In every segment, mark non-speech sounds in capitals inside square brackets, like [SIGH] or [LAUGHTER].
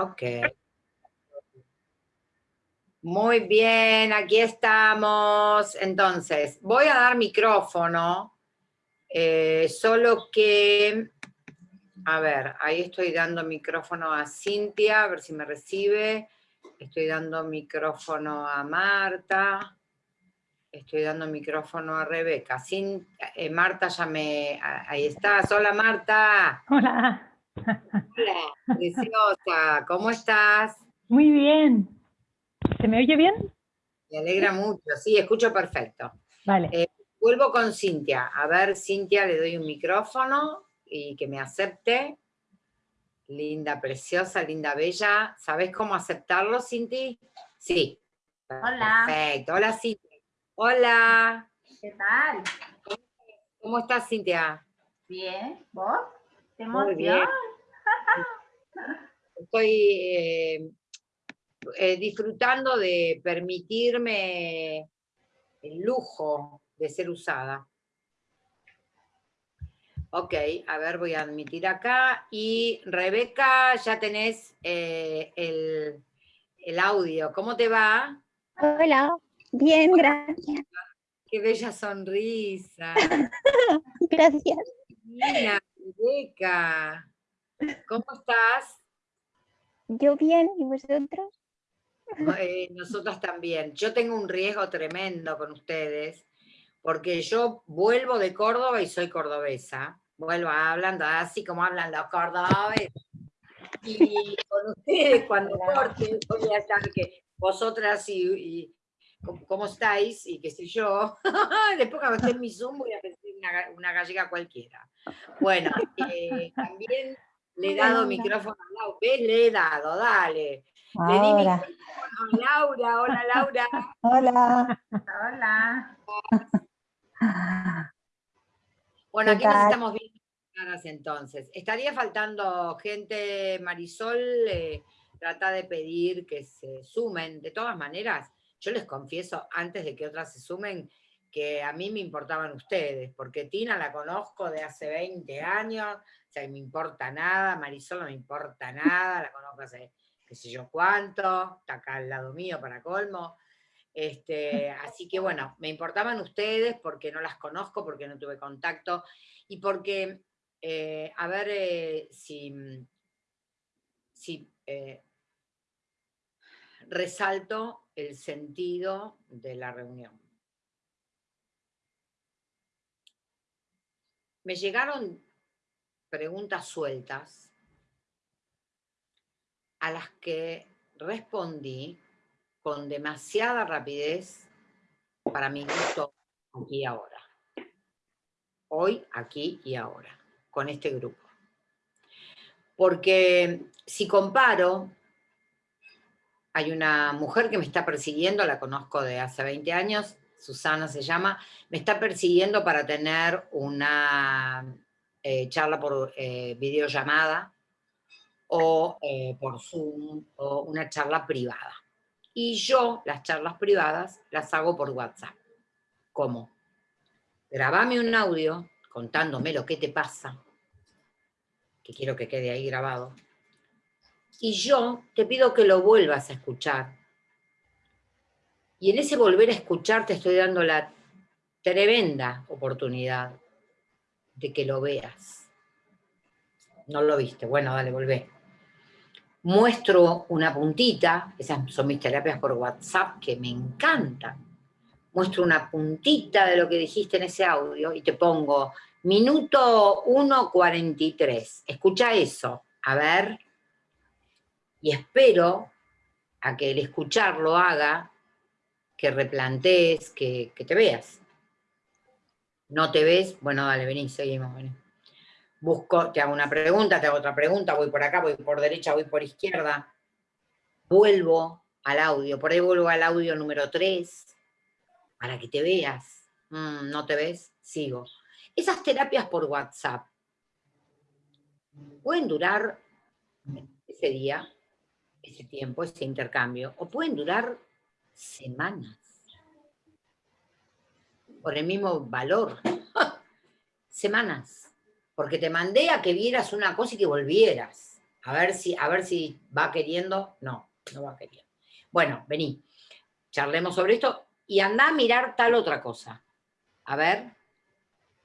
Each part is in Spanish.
Ok. Muy bien, aquí estamos. Entonces, voy a dar micrófono, eh, solo que, a ver, ahí estoy dando micrófono a Cintia, a ver si me recibe. Estoy dando micrófono a Marta. Estoy dando micrófono a Rebeca. Eh, Marta ya me... Ahí estás. Hola Marta. Hola. Hola, preciosa. ¿Cómo estás? Muy bien. ¿Se me oye bien? Me alegra mucho. Sí, escucho perfecto. Vale. Eh, vuelvo con Cintia. A ver, Cintia, le doy un micrófono y que me acepte. Linda, preciosa, linda, bella. ¿Sabes cómo aceptarlo, Cinti? Sí. Hola. Perfecto. Hola, Cintia. Hola. ¿Qué tal? ¿Cómo estás, Cintia? Bien. ¿Vos? Muy bien. [LAUGHS] Estoy eh, eh, disfrutando de permitirme el lujo de ser usada. Ok, a ver, voy a admitir acá. Y Rebeca, ya tenés eh, el, el audio. ¿Cómo te va? Hola, bien, gracias. Qué bella sonrisa. [LAUGHS] Gracias. Mira, Rebeca. ¿Cómo estás? Yo bien, ¿y vosotros? Eh, nosotras también. Yo tengo un riesgo tremendo con ustedes, porque yo vuelvo de Córdoba y soy cordobesa. Vuelvo hablando así como hablan los cordobeses. Y con ustedes, cuando [LAUGHS] corte, voy a estar que vosotras y, y ¿cómo, estáis? Y qué sé yo. [LAUGHS] Después cuando esté en mi Zoom voy a decir una, una gallega cualquiera. Bueno, eh, también le he dado micrófono a Laura. ¿Ves? Le he dado, dale. Le di micrófono a Laura. Hola, Laura. [LAUGHS] Hola. Hola. Bueno, ¿Qué aquí nos estamos viendo caras entonces. Estaría faltando gente, Marisol, eh, trata de pedir que se sumen. De todas maneras, yo les confieso, antes de que otras se sumen, que a mí me importaban ustedes, porque Tina la conozco de hace 20 años, o sea, me importa nada, Marisol no me importa nada, la conozco hace qué sé yo cuánto, está acá al lado mío para colmo. Este, así que bueno, me importaban ustedes porque no las conozco, porque no tuve contacto, y porque, eh, a ver eh, si, si eh, resalto el sentido de la reunión. Me llegaron preguntas sueltas a las que respondí con demasiada rapidez para mi gusto aquí y ahora. Hoy, aquí y ahora, con este grupo. Porque si comparo, hay una mujer que me está persiguiendo, la conozco de hace 20 años, Susana se llama, me está persiguiendo para tener una eh, charla por eh, videollamada o eh, por Zoom o una charla privada. Y yo las charlas privadas las hago por WhatsApp. ¿Cómo? Grabame un audio contándome lo que te pasa, que quiero que quede ahí grabado, y yo te pido que lo vuelvas a escuchar. Y en ese volver a escuchar te estoy dando la tremenda oportunidad de que lo veas. No lo viste, bueno, dale, volvé. Muestro una puntita, esas son mis terapias por WhatsApp que me encantan. Muestro una puntita de lo que dijiste en ese audio y te pongo minuto 1.43. Escucha eso, a ver. Y espero a que el escucharlo haga que replantees, que, te veas. ¿No te ves? Bueno, dale, vení, seguimos, vení. Busco, te hago una pregunta, te hago otra pregunta, voy por acá, voy por derecha, voy por izquierda. Vuelvo al audio, por ahí vuelvo al audio número 3, para que te veas. Mm, ¿No te ves? Sigo. Esas terapias por WhatsApp pueden durar ese día, ese tiempo, ese intercambio, o pueden durar semanas por el mismo valor. [LAUGHS] Semanas. Porque te mandé a que vieras una cosa y que volvieras. A ver si, a ver si va queriendo. No, no va queriendo. Bueno, vení. Charlemos sobre esto y anda a mirar tal otra cosa. A ver.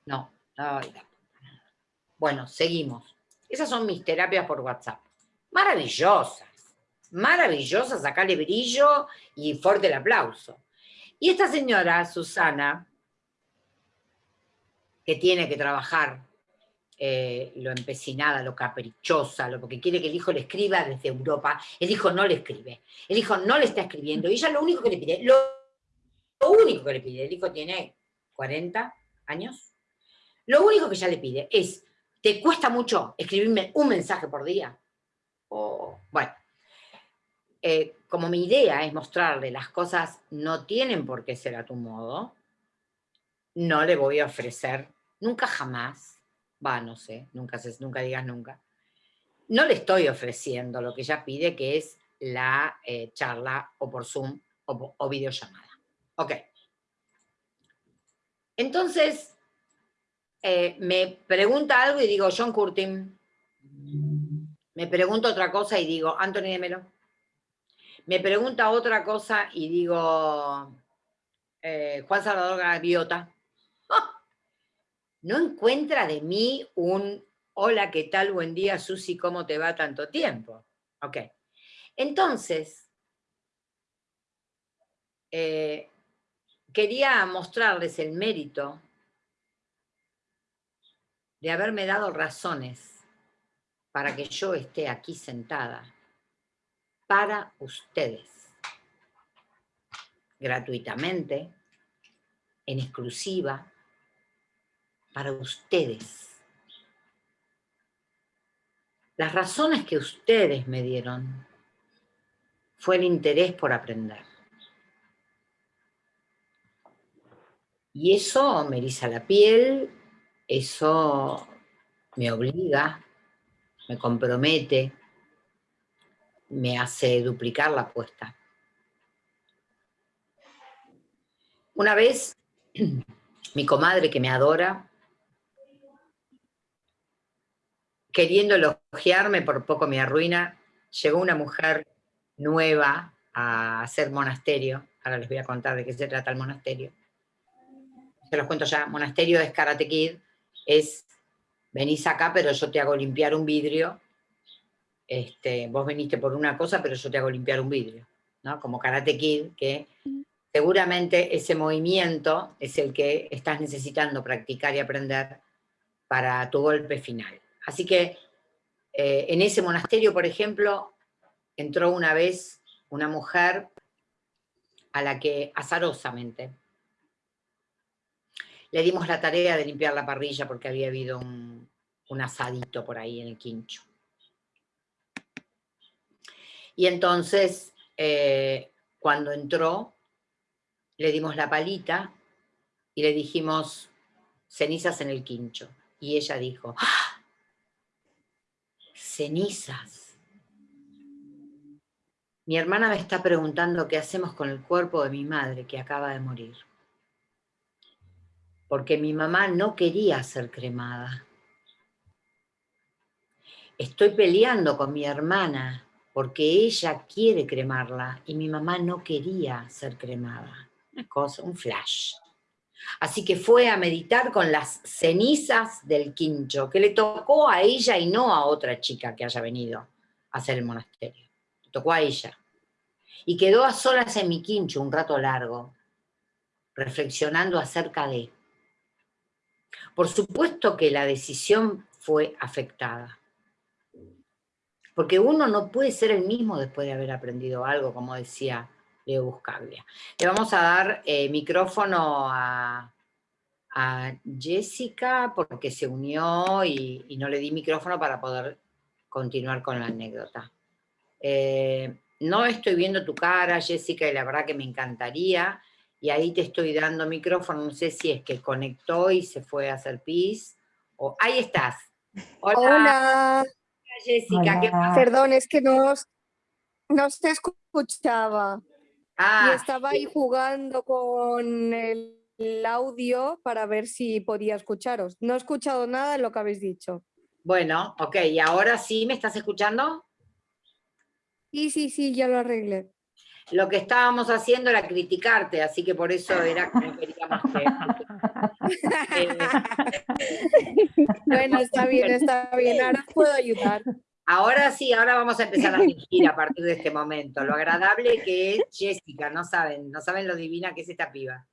No. Ay, Bueno, seguimos. Esas son mis terapias por WhatsApp. Maravillosas. Maravillosas, sacarle brillo y fuerte el aplauso. Y esta señora, Susana, que tiene que trabajar eh, lo empecinada, lo caprichosa, lo porque quiere que el hijo le escriba desde Europa, el hijo no le escribe, el hijo no le está escribiendo, y ella lo único que le pide, lo, lo único que le pide, el hijo tiene 40 años, lo único que ella le pide es, ¿te cuesta mucho escribirme un mensaje por día? O, bueno, eh, como mi idea es mostrarle las cosas no tienen por qué ser a tu modo, no le voy a ofrecer, nunca jamás, va, no sé, nunca, nunca digas nunca, no le estoy ofreciendo lo que ella pide, que es la eh, charla o por Zoom o, o videollamada. Ok. Entonces, eh, me pregunta algo y digo, John Curtin. Me pregunta otra cosa y digo, Anthony de Melo. Me pregunta otra cosa y digo, eh, Juan Salvador Gaviota. [LAUGHS] No encuentra de mí un, hola, ¿qué tal? Buen día, Susi, ¿cómo te va tanto tiempo? Ok. Entonces, eh, quería mostrarles el mérito de haberme dado razones para que yo esté aquí sentada para ustedes, gratuitamente, en exclusiva, para ustedes. Las razones que ustedes me dieron fue el interés por aprender. Y eso me eriza la piel, eso me obliga, me compromete, me hace duplicar la apuesta. Una vez, [CLEARS THROAT] mi comadre que me adora, queriendo elogiarme, por poco me arruina, llegó una mujer nueva a hacer monasterio, ahora les voy a contar de qué se trata el monasterio. Se los cuento ya, monasterio es Karate Kid, es, venís acá pero yo te hago limpiar un vidrio, este, vos viniste por una cosa pero yo te hago limpiar un vidrio, ¿no? Como Karate Kid, que seguramente ese movimiento es el que estás necesitando practicar y aprender para tu golpe final. Así que eh, en ese monasterio, por ejemplo, entró una vez una mujer a la que azarosamente le dimos la tarea de limpiar la parrilla porque había habido un, un asadito por ahí en el quincho. Y entonces, eh, cuando entró, le dimos la palita y le dijimos cenizas en el quincho. Y ella dijo, ¡Ah! cenizas. Mi hermana me está preguntando qué hacemos con el cuerpo de mi madre que acaba de morir. Porque mi mamá no quería ser cremada. Estoy peleando con mi hermana porque ella quiere cremarla y mi mamá no quería ser cremada. Una cosa, un flash. Así que fue a meditar con las cenizas del quincho, que le tocó a ella y no a otra chica que haya venido a hacer el monasterio. Le tocó a ella. Y quedó a solas en mi quincho un rato largo, reflexionando acerca de. Por supuesto que la decisión fue afectada. Porque uno no puede ser el mismo después de haber aprendido algo, como decía Leo Buscaglia. Le vamos a dar eh, micrófono a, Jessica porque se unió y, y, no le di micrófono para poder continuar con la anécdota. Eh, no estoy viendo tu cara, Jessica, y la verdad que me encantaría. Y ahí te estoy dando micrófono, no sé si es que conectó y se fue a hacer pis. O, ahí estás. Hola. Hola. Jessica. ¿qué pasa? Perdón, es que no, no se escuchaba. Ah, y estaba ahí jugando con el, el, audio para ver si podía escucharos. No he escuchado nada de lo que habéis dicho. Bueno, ok, y ahora sí, ¿me estás escuchando? Sí, sí, sí, ya lo arreglé. Lo que estábamos haciendo era criticarte, así que por eso era que no queríamos que... [LAUGHS] Eh, [LAUGHS] Bueno, está bien, está bien. Ahora puedo ayudar. Ahora sí, ahora vamos a empezar a fingir a partir de este momento. Lo agradable que es Jessica, no saben, no saben lo divina que es esta piba.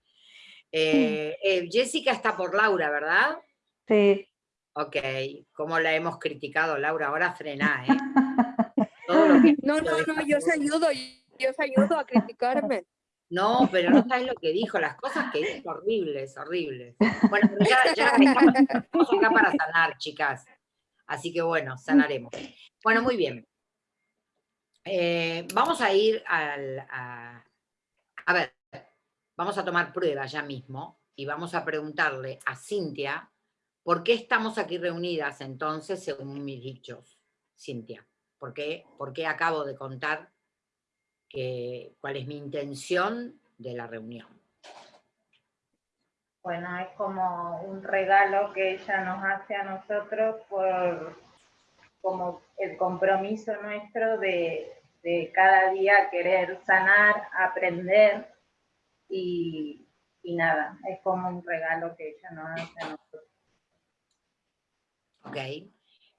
Eh, eh, Jessica está por Laura, ¿verdad? Sí. Ok, ¿cómo la hemos criticado, Laura? Ahora frená, ¿eh? Todo lo que- No, no, no, yo os ayudo, yo os ayudo a criticarme. No, pero no sabes lo que dijo, las cosas que dijo, horribles, horribles. Bueno, pero ya, ya estamos, acá para sanar, chicas. Así que bueno, sanaremos. Bueno, muy bien. Eh, vamos a ir al... A, a ver, vamos a tomar prueba ya mismo y vamos a preguntarle a Cintia por qué estamos aquí reunidas entonces según mis dichos. Cintia, ¿por qué, por qué acabo de contar que, cuál es mi intención de la reunión? Bueno, es como un regalo que ella nos hace a nosotros por como el compromiso nuestro de, de cada día querer sanar, aprender y, y nada, es como un regalo que ella nos hace a nosotros. ¿ok?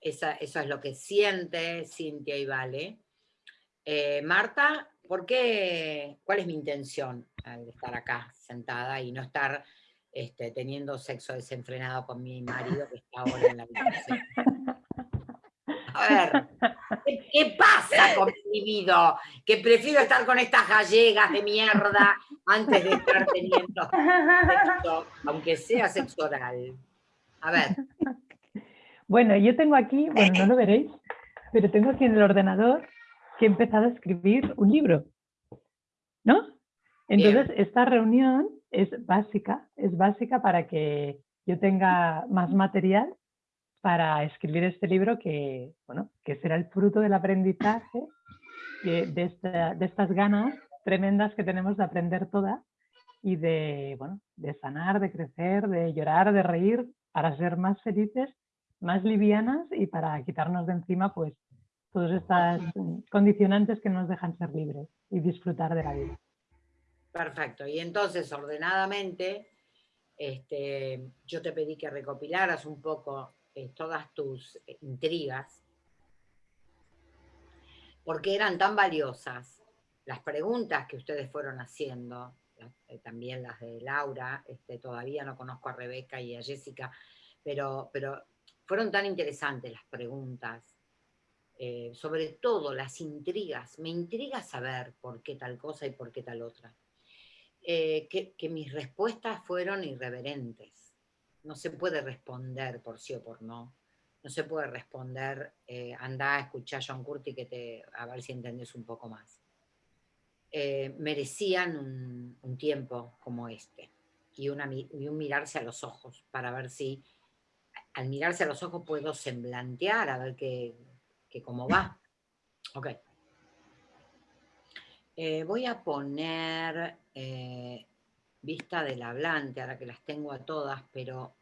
Esa, eso es lo que siente Cintia y Vale. Eh, Marta, ¿por qué, ¿cuál es mi intención al estar acá sentada y no estar este, teniendo sexo desenfrenado con mi marido que está ahora en la habitación? A ver, ¿qué, pasa con mi vida? Que prefiero estar con estas gallegas de mierda antes de estar teniendo sexo, aunque sea sexo oral. A ver, Bueno, yo tengo aquí, bueno, no lo veréis, pero tengo aquí en el ordenador que he empezado a escribir un libro. ¿No? Entonces, esta reunión es básica, es básica para que yo tenga más material para escribir este libro que, bueno, que será el fruto del aprendizaje de, de esta- de estas ganas tremendas que tenemos de aprender todas y de, bueno, de sanar, de crecer, de llorar, de reír, para ser más felices, más livianas y para quitarnos de encima pues todas estas mm, condicionantes que nos dejan ser libres y disfrutar de la vida. Perfecto. Y entonces, ordenadamente, este, yo te pedí que recopilaras un poco eh, todas tus eh, intrigas, porque eran tan valiosas las preguntas que ustedes fueron haciendo, eh, también las de Laura, este, todavía no conozco a Rebeca y a Jessica, pero, pero fueron tan interesantes las preguntas, eh, sobre todo las intrigas. Me intriga saber por qué tal cosa y por qué tal otra eh, que, mis respuestas fueron irreverentes. No se puede responder por sí o por no. No se puede responder, eh, anda a escuchar a John Curti que te, a ver si entendés un poco más. Eh, merecían un, tiempo como este y, y un mirarse a los ojos para ver si al mirarse a los ojos puedo semblantear a ver qué, qué cómo va. Ok. Eh, voy a poner eh, vista del hablante, ahora que las tengo a todas, pero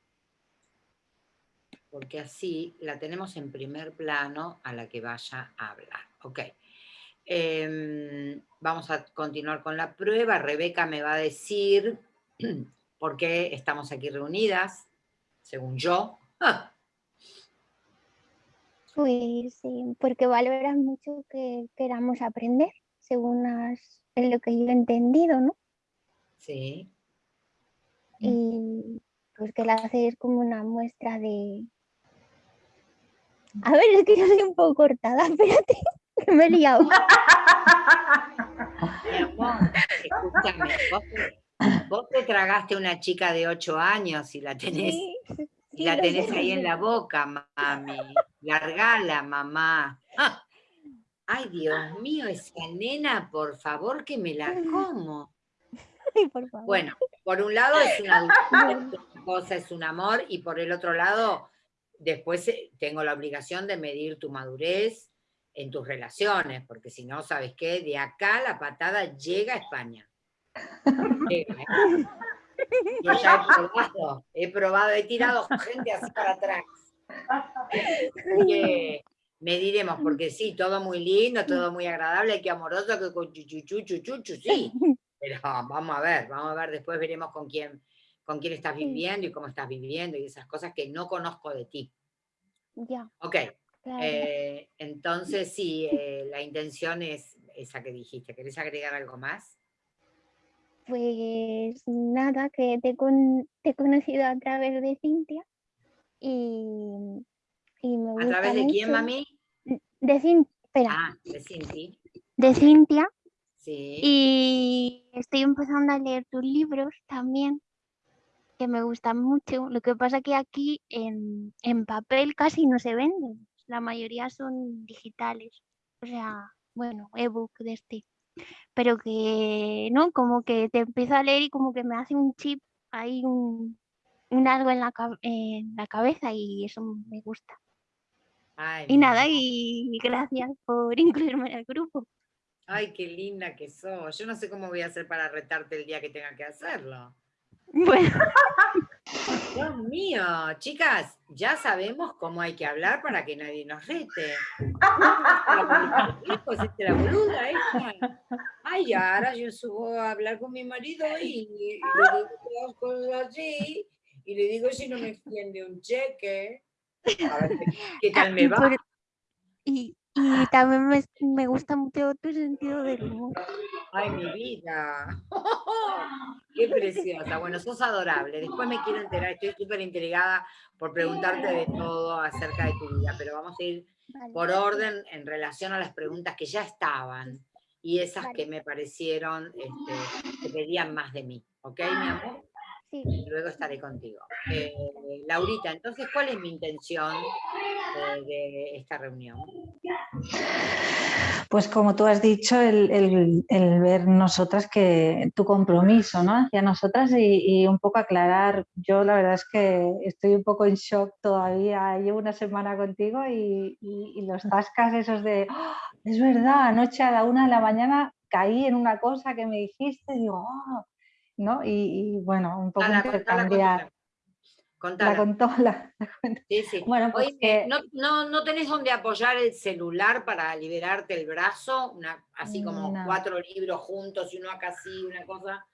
porque así la tenemos en primer plano a la que vaya a hablar. Ok. Em, vamos a continuar con la prueba. Rebeca me va a decir [CLEARS THROAT] por qué estamos aquí reunidas, según yo. Ah, [LAUGHS] Pues sí, porque valoras mucho que queramos aprender, según has- es lo que yo he entendido, ¿no? sí. Y pues que la haces como una muestra de... A ver, es que yo soy un poco cortada, [LAUGHS] espérate, que me he liado. [LAUGHS] Amor, escúchame, vos te, vos te tragaste una chica de 8 años y la tenés, Sí, y sí, la tenés ahí en la boca, mami. Largala, mamá. Ah. Ay, Dios mío, esa nena, por favor, que me la como. [LAUGHS] Ay, por favor. Bueno, por un lado es una cosa es un amor, y por el otro lado, después eh, tengo la obligación de medir tu madurez en tus relaciones, porque si no, ¿sabes qué? De acá la patada llega a España. Llega, ¿eh? [LAUGHS] Yo ya he probado, he probado, he tirado gente así para atrás. [LAUGHS] que mediremos, porque sí, todo muy lindo, todo muy agradable, qué amoroso, que con chuchu, chuchu, sí. Pero vamos a ver, vamos a ver, después veremos con quién, con quién estás viviendo y cómo estás viviendo y esas cosas que no conozco de ti. Ya. Ok, eh, entonces sí, eh, la intención es esa que dijiste. ¿Querés agregar algo más? Pues nada, que te, te he conocido a través de Cintia y, y me ¿A través de quién, mami? De Cintia. Ah, de Cintia. De Cintia. Sí. Y estoy empezando a leer tus libros también, que me gustan mucho. Lo que pasa que aquí en, en papel casi no se venden. La mayoría son digitales. O sea, bueno, ebook de este pero que, ¿no? Como que te empiezo a leer y como que me hace un chip, hay un, algo en la, en la cabeza y eso me gusta. y nada, y gracias por [LAUGHS] incluirme en el grupo. Ay, qué linda que sos. Yo no sé cómo voy a hacer para retarte el día que tenga que hacerlo. Bueno. [LAUGHS] Dios mío, chicas, ya sabemos cómo hay que hablar para que nadie nos rete. [LAUGHS] la boluda esta. Ay, ahora yo subo a hablar con mi marido y, le digo cosas así, y le digo si no me extiende un cheque. A ver qué [LAUGHS] tal me va. Y, y también me, me, gusta mucho tu sentido del humor. Ay, mi vida. [LAUGHS] Qué preciosa. Bueno, sos adorable. Después me quiero enterar, estoy súper intrigada por preguntarte de todo acerca de tu vida, pero vamos a ir por orden en relación a las preguntas que ya estaban y esas que me parecieron este, que pedían más de mí. ¿Ok, mi amor? Luego estaré contigo. Eh, Laurita, entonces, ¿cuál es mi intención eh, de esta reunión? Pues como tú has dicho, el, ver nosotras que tu compromiso ¿no? hacia nosotras y, un poco aclarar, yo la verdad es que estoy un poco en shock todavía, llevo una semana contigo y, los tascas esos de, ¡Ah! es verdad, anoche a la una de la mañana caí en una cosa que me dijiste y digo, oh, ¿no? Y, bueno, un poco intercambiar. La contó, [LAUGHS] la, Sí, sí. Bueno, pues ¿no, no, no, tenés donde apoyar el celular para liberarte el brazo? Una, así como cuatro libros juntos y uno acá así, una cosa.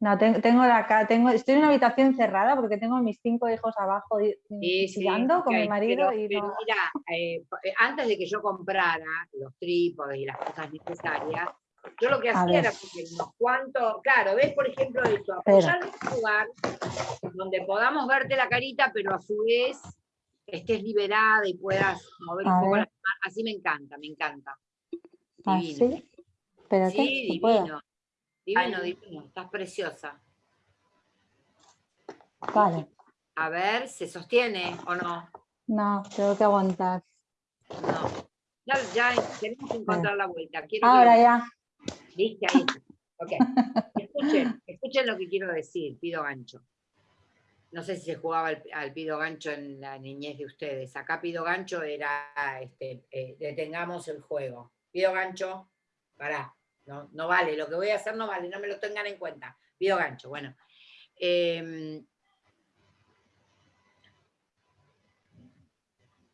No, tengo, acá, tengo, estoy en una habitación cerrada porque tengo a mis cinco hijos abajo sí, con mi marido. y pero mira, eh, eh, antes de que yo comprara los trípodes y las cosas necesarias, yo lo que hacía era porque cuantos, claro, ves por ejemplo esto, apoyar un lugar donde podamos verte la carita, pero a su vez estés liberada y puedas mover un poco las manos. Así me encanta, me encanta. ¿Ah, divino. ¿sí? Espérate, sí, divino. Divino, divino, estás preciosa. Vale. A ver, ¿se sostiene o no? No, tengo que aguantar. No. Ya, ya tenemos que encontrar la vuelta. Ahora ya. ¿Viste? Ahí. Ok. Escuchen, escuchen lo que quiero decir, pido gancho. No sé si se jugaba al, pido gancho en la niñez de ustedes. Acá pido gancho era, este, eh, detengamos el juego. Pido gancho, pará, no, no vale, lo que voy a hacer no vale, no me lo tengan en cuenta. Pido gancho, bueno. Em,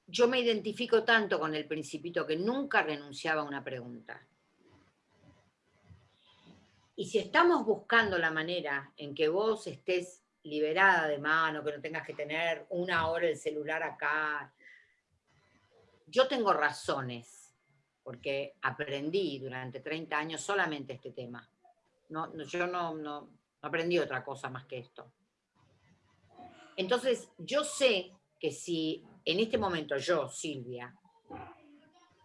yo me identifico tanto con el principito que nunca renunciaba a una pregunta. Y si estamos buscando la manera en que vos estés liberada de mano, que no tengas que tener una hora el celular acá, yo tengo razones, porque aprendí durante 30 años solamente este tema. No, yo no, no aprendí otra cosa más que esto. Entonces, yo sé que si en este momento yo, Silvia,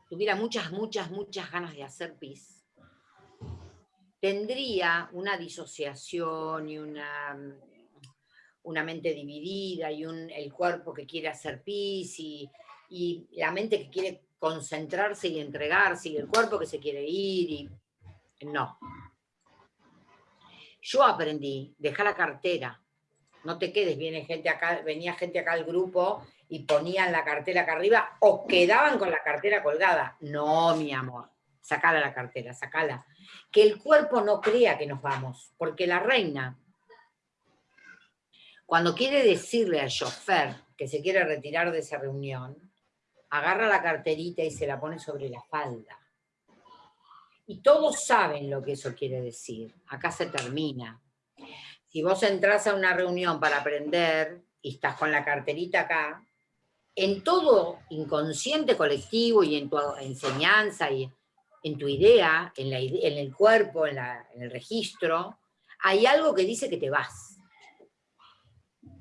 tuviera muchas, muchas, muchas ganas de hacer pis, tendría una disociación y una, una mente dividida y el cuerpo que quiere hacer pis y, y, la mente que quiere concentrarse y entregarse y el cuerpo que se quiere ir y no. Yo aprendí, deja la cartera, no te quedes, viene gente acá, venía gente acá al grupo y ponían la cartera acá arriba o quedaban con la cartera colgada. No, mi amor, sacala la cartera, sacala que el cuerpo no crea que nos vamos, porque la reina, Cuando quiere decirle al chofer que se quiere retirar de esa reunión, agarra la carterita y se la pone sobre la falda. Y todos saben lo que eso quiere decir. Acá se termina. Si vos entras a una reunión para aprender y estás con la carterita acá, en todo inconsciente colectivo y en tu enseñanza y en tu idea, en, el cuerpo, en, el registro, hay algo que dice que te vas.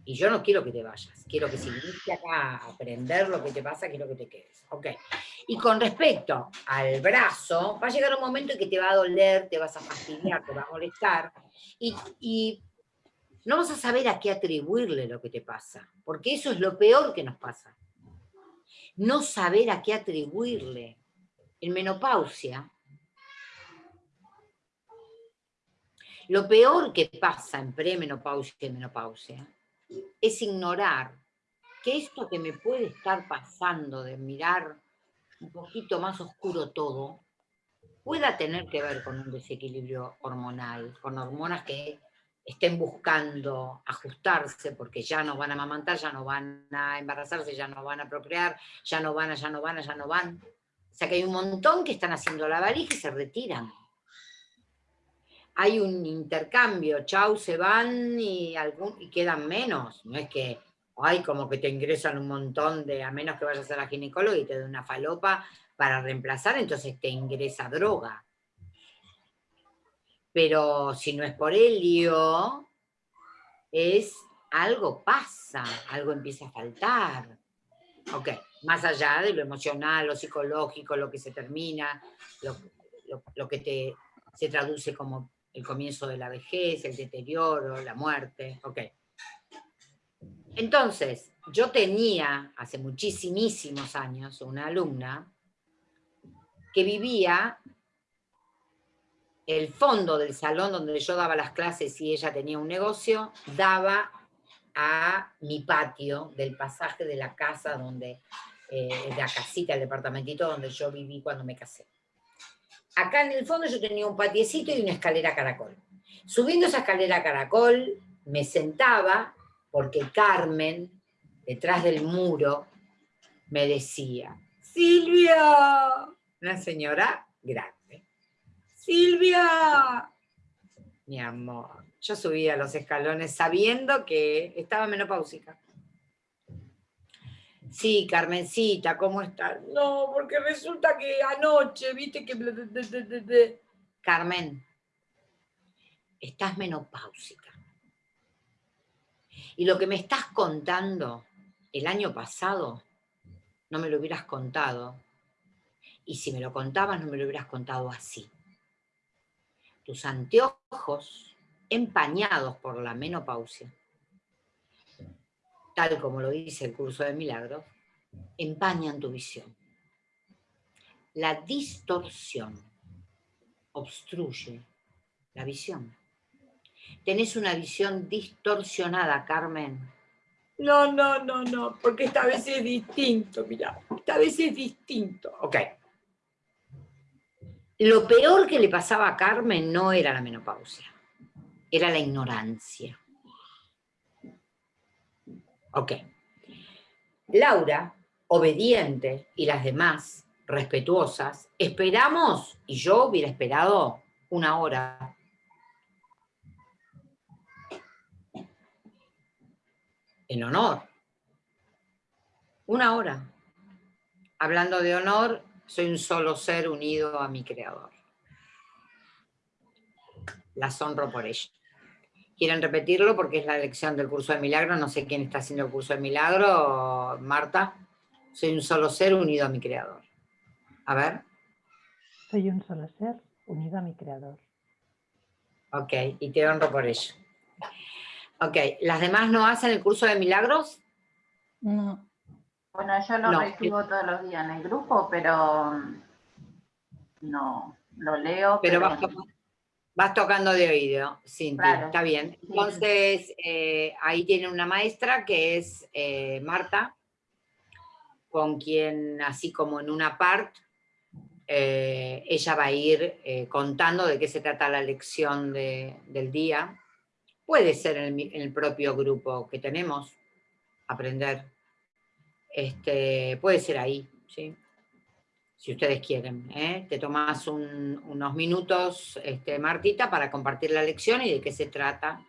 Y yo no quiero que te vayas, quiero que si viniste acá a aprender lo que te pasa, quiero que te quedes. Ok. Y con respecto al brazo, va a llegar un momento en que te va a doler, te vas a fastidiar, te va a molestar, y no vas a saber a qué atribuirle lo que te pasa, porque eso es lo peor que nos pasa. No saber a qué atribuirle. En menopausia, lo peor que pasa en premenopausia y menopausia es ignorar que esto que me puede estar pasando de mirar un poquito más oscuro todo, pueda tener que ver con un desequilibrio hormonal, con hormonas que estén buscando ajustarse porque ya no van a amamantar, ya no van a embarazarse, ya no van a procrear, ya no van, ya no van, ya no van. O sea que hay un montón que están haciendo la varija y se retiran hay un intercambio, chau, se van y, quedan menos. No es que, hay como que te ingresan un montón de, a menos que vayas a la ginecóloga y te dé una falopa para reemplazar, entonces te ingresa droga. Pero si no es por helio, es algo pasa, algo empieza a faltar. Ok, más allá de lo emocional, lo psicológico, lo que se termina, lo, que se traduce como el comienzo de la vejez, el deterioro, la muerte, ok. Entonces, yo tenía hace muchísimos años una alumna que vivía el fondo del salón donde yo daba las clases y ella tenía un negocio, daba a mi patio del pasaje de la casa donde, la casita, el departamentito donde yo viví cuando me casé acá en el fondo yo tenía un patiecito y una escalera caracol. Subiendo esa escalera caracol, me sentaba, porque Carmen, detrás del muro, me decía, Silvia, una señora grande, Silvia, mi amor, yo subía los escalones sabiendo que estaba menopáusica. Sí, Carmencita, ¿cómo estás? No, porque resulta que anoche, viste que... Carmen, estás menopáusica. Y lo que me estás contando el año pasado, no me lo hubieras contado. Y si me lo contabas, no me lo hubieras contado así. Tus anteojos empañados por la menopausia tal como lo dice el curso de milagros, empañan tu visión. La distorsión obstruye la visión. Tenés una visión distorsionada, Carmen. No, no, no, no, porque esta vez es distinto, mira, esta vez es distinto. Ok. Lo peor que le pasaba a Carmen no era la menopausia, era la ignorancia. Ok. Laura, obediente, y las demás, respetuosas, esperamos, y yo hubiera esperado una hora. En honor. Una hora. Hablando de honor, soy un solo ser unido a mi creador. Las honro por ello quieren repetirlo porque es la lección del curso de milagro, no sé quién está haciendo el curso de milagro, Marta, soy un solo ser unido a mi creador. A ver. Soy un solo ser unido a mi creador. Ok, y te honro por ello. Ok, ¿las demás no hacen el curso de milagros? No. Bueno, yo lo recibo todos los días en el grupo, pero no, lo leo. Pero, pero... Vas tocando de oído, Cintia, está bien. Entonces, eh, ahí tiene una maestra que es eh, Marta, con quien, así como en una parte, eh, ella va a ir contando de qué se trata la lección del día, Puede ser en el, propio grupo que tenemos, aprender. Este, puede ser ahí, ¿sí? Si ustedes quieren. ¿eh? Te tomas unos minutos, este, Martita, para compartir la lección y de qué se trata.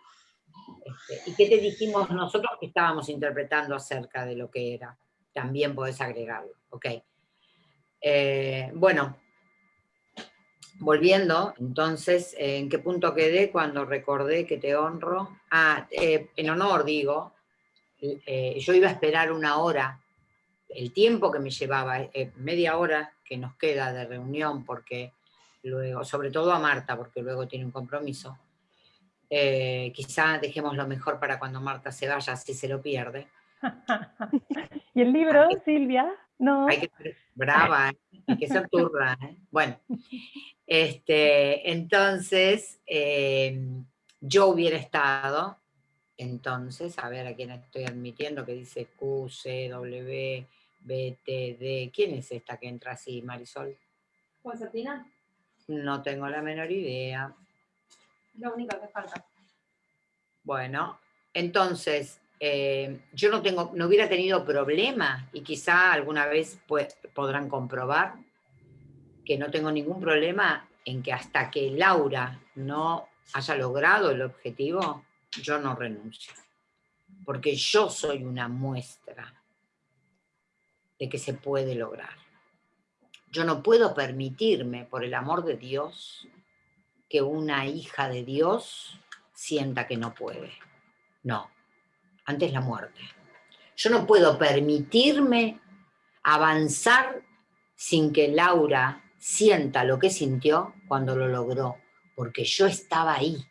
Este, y qué te dijimos nosotros que estábamos interpretando acerca de lo que era. También podés agregarlo, ¿ok? Eh, bueno, volviendo, entonces, ¿en qué punto quedé cuando recordé que te honro? Ah, eh, en honor digo, eh, yo iba a esperar una hora, el tiempo que me llevaba, eh, media hora que nos queda de reunión, porque luego, sobre todo a Marta, porque luego tiene un compromiso, quizá dejemos lo mejor para cuando Marta se vaya, si se lo pierde. [LAUGHS] ¿Y el libro, Silvia? No. Hay que ser brava, hay que ser turra. Bueno, este, entonces, em, yo hubiera estado, entonces, a ver a quién estoy admitiendo, que dice Q, C, W, B, T, D. ¿Quién es esta que entra así, Marisol? ¿Concertina? No tengo la menor idea. Lo único que falta. Bueno, entonces, em, yo no, tengo, no hubiera tenido problema, y quizá alguna vez pues, podrán comprobar, que no tengo ningún problema en que hasta que Laura no haya logrado el objetivo, yo no renuncio. Porque yo soy una muestra de que se puede lograr. Yo no puedo permitirme, por el amor de Dios, que una hija de Dios sienta que no puede. No, antes la muerte. Yo no puedo permitirme avanzar sin que Laura sienta lo que sintió cuando lo logró, porque yo estaba ahí.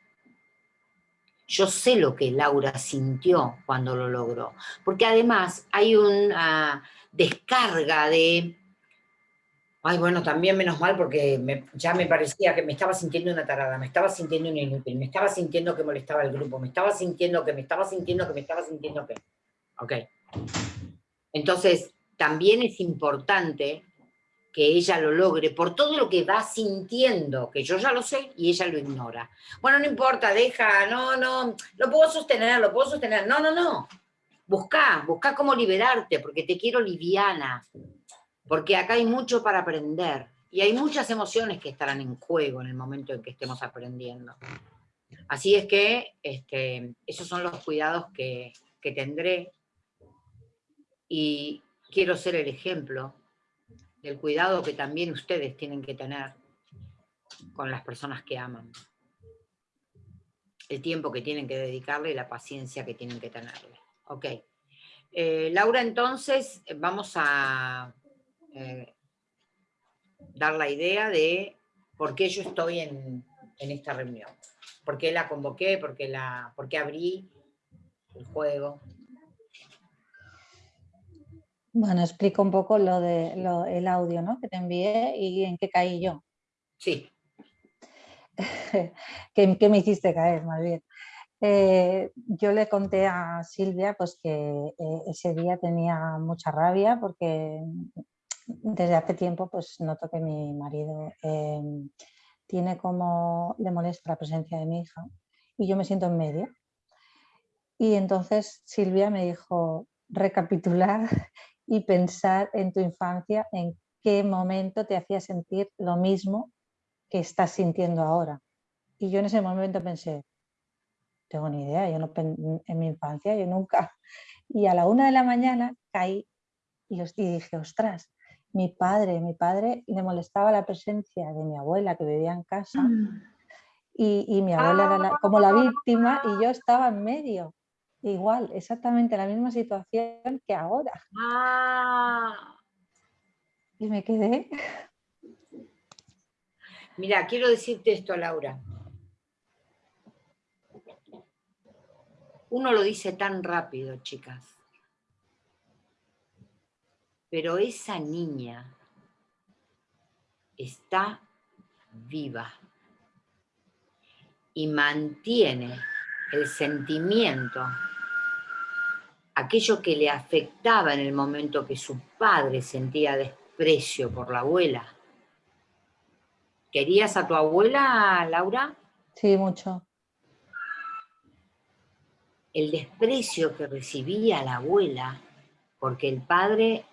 Yo sé lo que Laura sintió cuando lo logró, porque además hay una descarga de... Ay, bueno, también menos mal porque ya me parecía que me estaba sintiendo una tarada, me estaba sintiendo una inútil, me estaba sintiendo que molestaba el grupo, me estaba sintiendo que, me estaba sintiendo que, me estaba sintiendo que... Ok. Entonces, también es importante que ella lo logre por todo lo que va sintiendo, que yo ya lo sé y ella lo ignora. Bueno, no importa, deja, no, no, lo puedo sostener, lo puedo sostener. No, no, no. Busca, busca cómo liberarte, porque te quiero liviana, porque acá hay mucho para aprender y hay muchas emociones que estarán en juego en el momento en que estemos aprendiendo. Así es que este, esos son los cuidados que, que tendré y quiero ser el ejemplo del cuidado que también ustedes tienen que tener con las personas que aman. El tiempo que tienen que dedicarle y la paciencia que tienen que tenerle. Ok. Eh, Laura, entonces vamos a eh, dar la idea de por qué yo estoy en, esta reunión. ¿Por qué la convoqué? ¿Por qué, la, por qué abrí el juego? Bueno, explico un poco lo de el audio ¿no? que te envié y en qué caí yo. Sí. [LAUGHS] ¿Qué, me hiciste caer, más bien? Eh, yo le conté a Silvia pues, que eh, ese día tenía mucha rabia porque desde hace tiempo pues, noto que mi marido em, tiene como, le molesta la presencia de mi hija y yo me siento en medio. Y entonces Silvia me dijo, recapitular y pensar en tu infancia, en qué momento te hacía sentir lo mismo que estás sintiendo ahora. Y yo en ese momento pensé, tengo ni idea, yo no en mi infancia, yo nunca. [LAUGHS] Y a la una de la mañana caí y, dije, ostras, mi padre, mi padre le molestaba la presencia de mi abuela que vivía en casa mm. y, mi abuela era como la víctima y yo estaba en medio. Igual, exactamente la misma situación que ahora. Ah. Y me quedé. Mira, quiero decirte esto, Laura. Uno lo dice tan rápido, chicas. Pero esa niña está viva y mantiene el sentimiento aquello que le afectaba en el momento que su padre sentía desprecio por la abuela. ¿Querías a tu abuela, Laura? Sí, mucho. el desprecio que recibía la abuela, porque el padre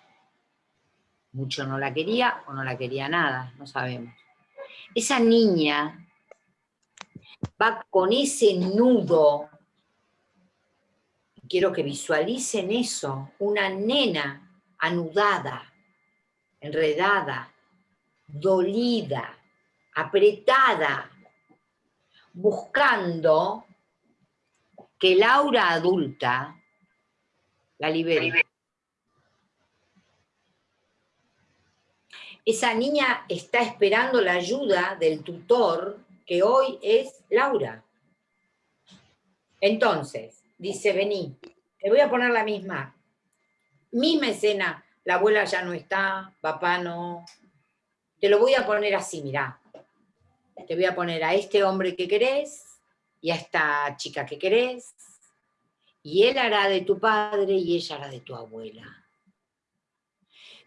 mucho no la quería o no la quería nada, no sabemos. Esa niña va con ese nudo, quiero que visualicen eso, una nena anudada, enredada, dolida, apretada, buscando que Laura adulta la libere. Esa niña está esperando la ayuda del tutor que hoy es Laura. Entonces, dice, vení, te voy a poner la misma, misma escena, la abuela ya no está, papá no, te lo voy a poner así, mirá, te voy a poner a este hombre que querés, y a esta chica que querés, y él hará de tu padre y ella hará de tu abuela.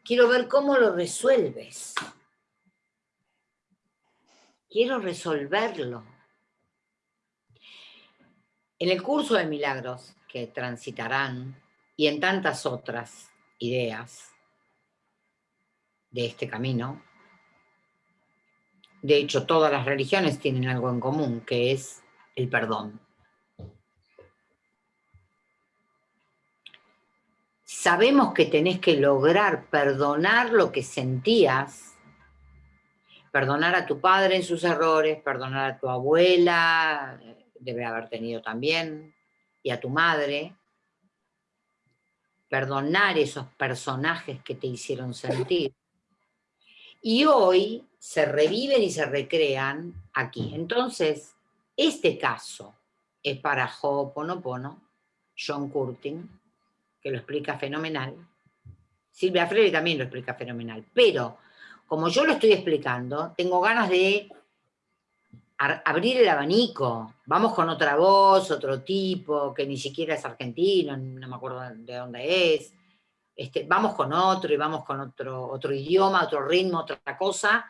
Quiero ver cómo lo resuelves. Quiero resolverlo. En el curso de milagros que transitarán y en tantas otras ideas de este camino, de hecho todas las religiones tienen algo en común, que es el perdón. Sabemos que tenés que lograr perdonar lo que sentías, perdonar a tu padre en sus errores, perdonar a tu abuela, debe haber tenido también, y a tu madre, perdonar esos personajes que te hicieron sentir. Y hoy se reviven y se recrean aquí. Entonces, este caso es para Ho'oponopono, John Curtin, que lo explica fenomenal. Silvia Freire también lo explica fenomenal. Pero, como yo lo estoy explicando, tengo ganas de abrir el abanico. Vamos con otra voz, otro tipo, que ni siquiera es argentino, no me acuerdo de dónde es. Este, vamos con otro y vamos con otro, otro idioma, otro ritmo, otra cosa,